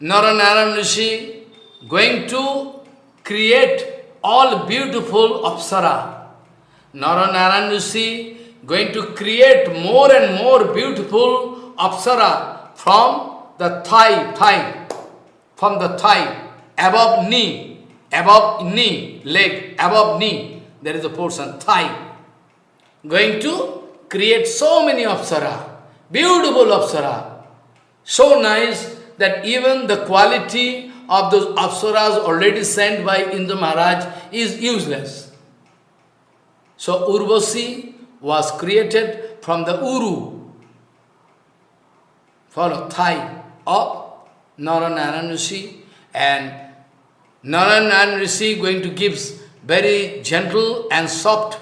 Naranaran Rishi going to create all beautiful apsara. Naranaran Rishi going to create more and more beautiful apsara from the thigh, thigh, from the thigh, above knee, above knee, leg, above knee, there is a portion, thigh. Going to create so many apsara, beautiful apsara, so nice that even the quality of those apsaras already sent by Indra Maharaj is useless. So Urvasi was created from the Uru, follow, thigh of Naranaran Rishi and Naranaran Rishi going to give very gentle and soft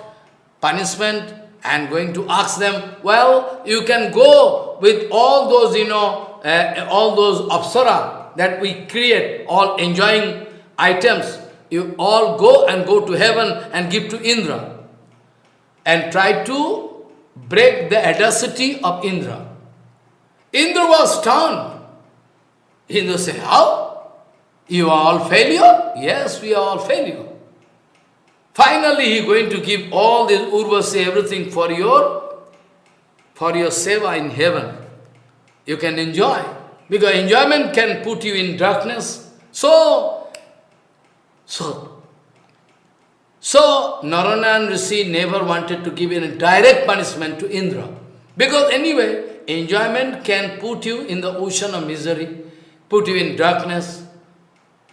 punishment and going to ask them, well, you can go with all those, you know, uh, all those apsara that we create, all enjoying items, you all go and go to heaven and give to Indra and try to break the audacity of Indra. Indra was stunned. Indra said, how? You are all failure? Yes, we are all failure. Finally, he going to give all this Urvasi, everything for your, for your seva in heaven. You can enjoy. Because enjoyment can put you in darkness. So, so so, Naranayan Rishi never wanted to give any direct punishment to Indra. Because anyway, enjoyment can put you in the ocean of misery, put you in darkness,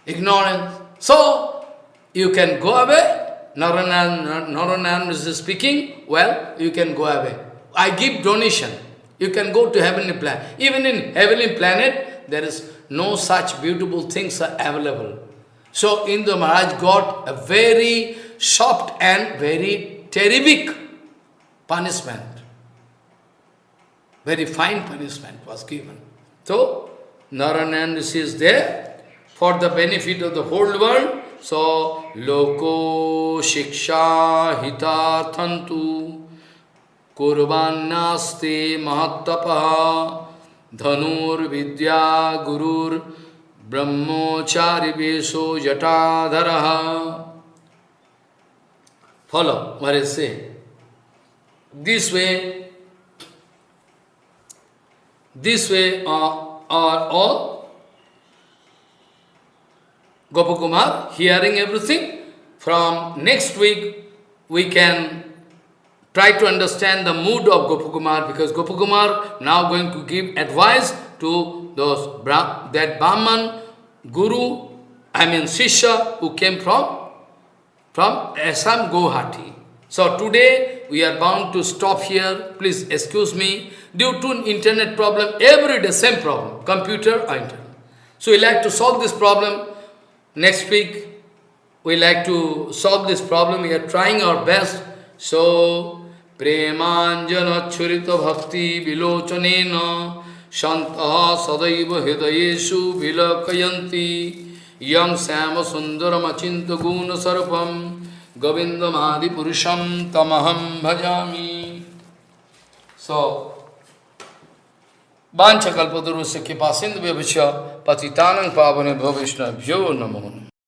ignorance. So, you can go away. Naranayan Rishi speaking, well, you can go away. I give donation. You can go to heavenly planet. Even in heavenly planet, there is no such beautiful things are available. So Indra Maharaj got a very soft and very terrific punishment. Very fine punishment was given. So, Narayan is there for the benefit of the whole world. So, Loko Shiksha Hita Thantu कुरस्ते महत्प धनुर्विद्या गुरुर्ब्रह्मचारी वेशो जटाधर। Follow मरे से this way this way are all gopa hearing everything from next week we can try to understand the mood of Gopakumar because Gopakumar now going to give advice to those that Brahman, Guru, I mean Sisha who came from from Assam Guwahati. So today we are bound to stop here. Please excuse me. Due to an internet problem, every day same problem, computer or internet. So we like to solve this problem. Next week we like to solve this problem. We are trying our best. So প্রেমাঞ্জনচ্ছরিত ভক্তি বিলোচন সন্ত সদৈব হৃদয়েশু বিলকয়ন্তি। Young শ্যাম সুন্দরমচিন্ত গুণ সর্পম গোবিন্দমাদিপুরুষম তমহম ভজামি। স বাঞ্ছকল্পদুর্শ কৃপা সিন্ধু ব্যবচ্ছ পতিতানং পাবনে ভবিষ্ণভ্যো নমো।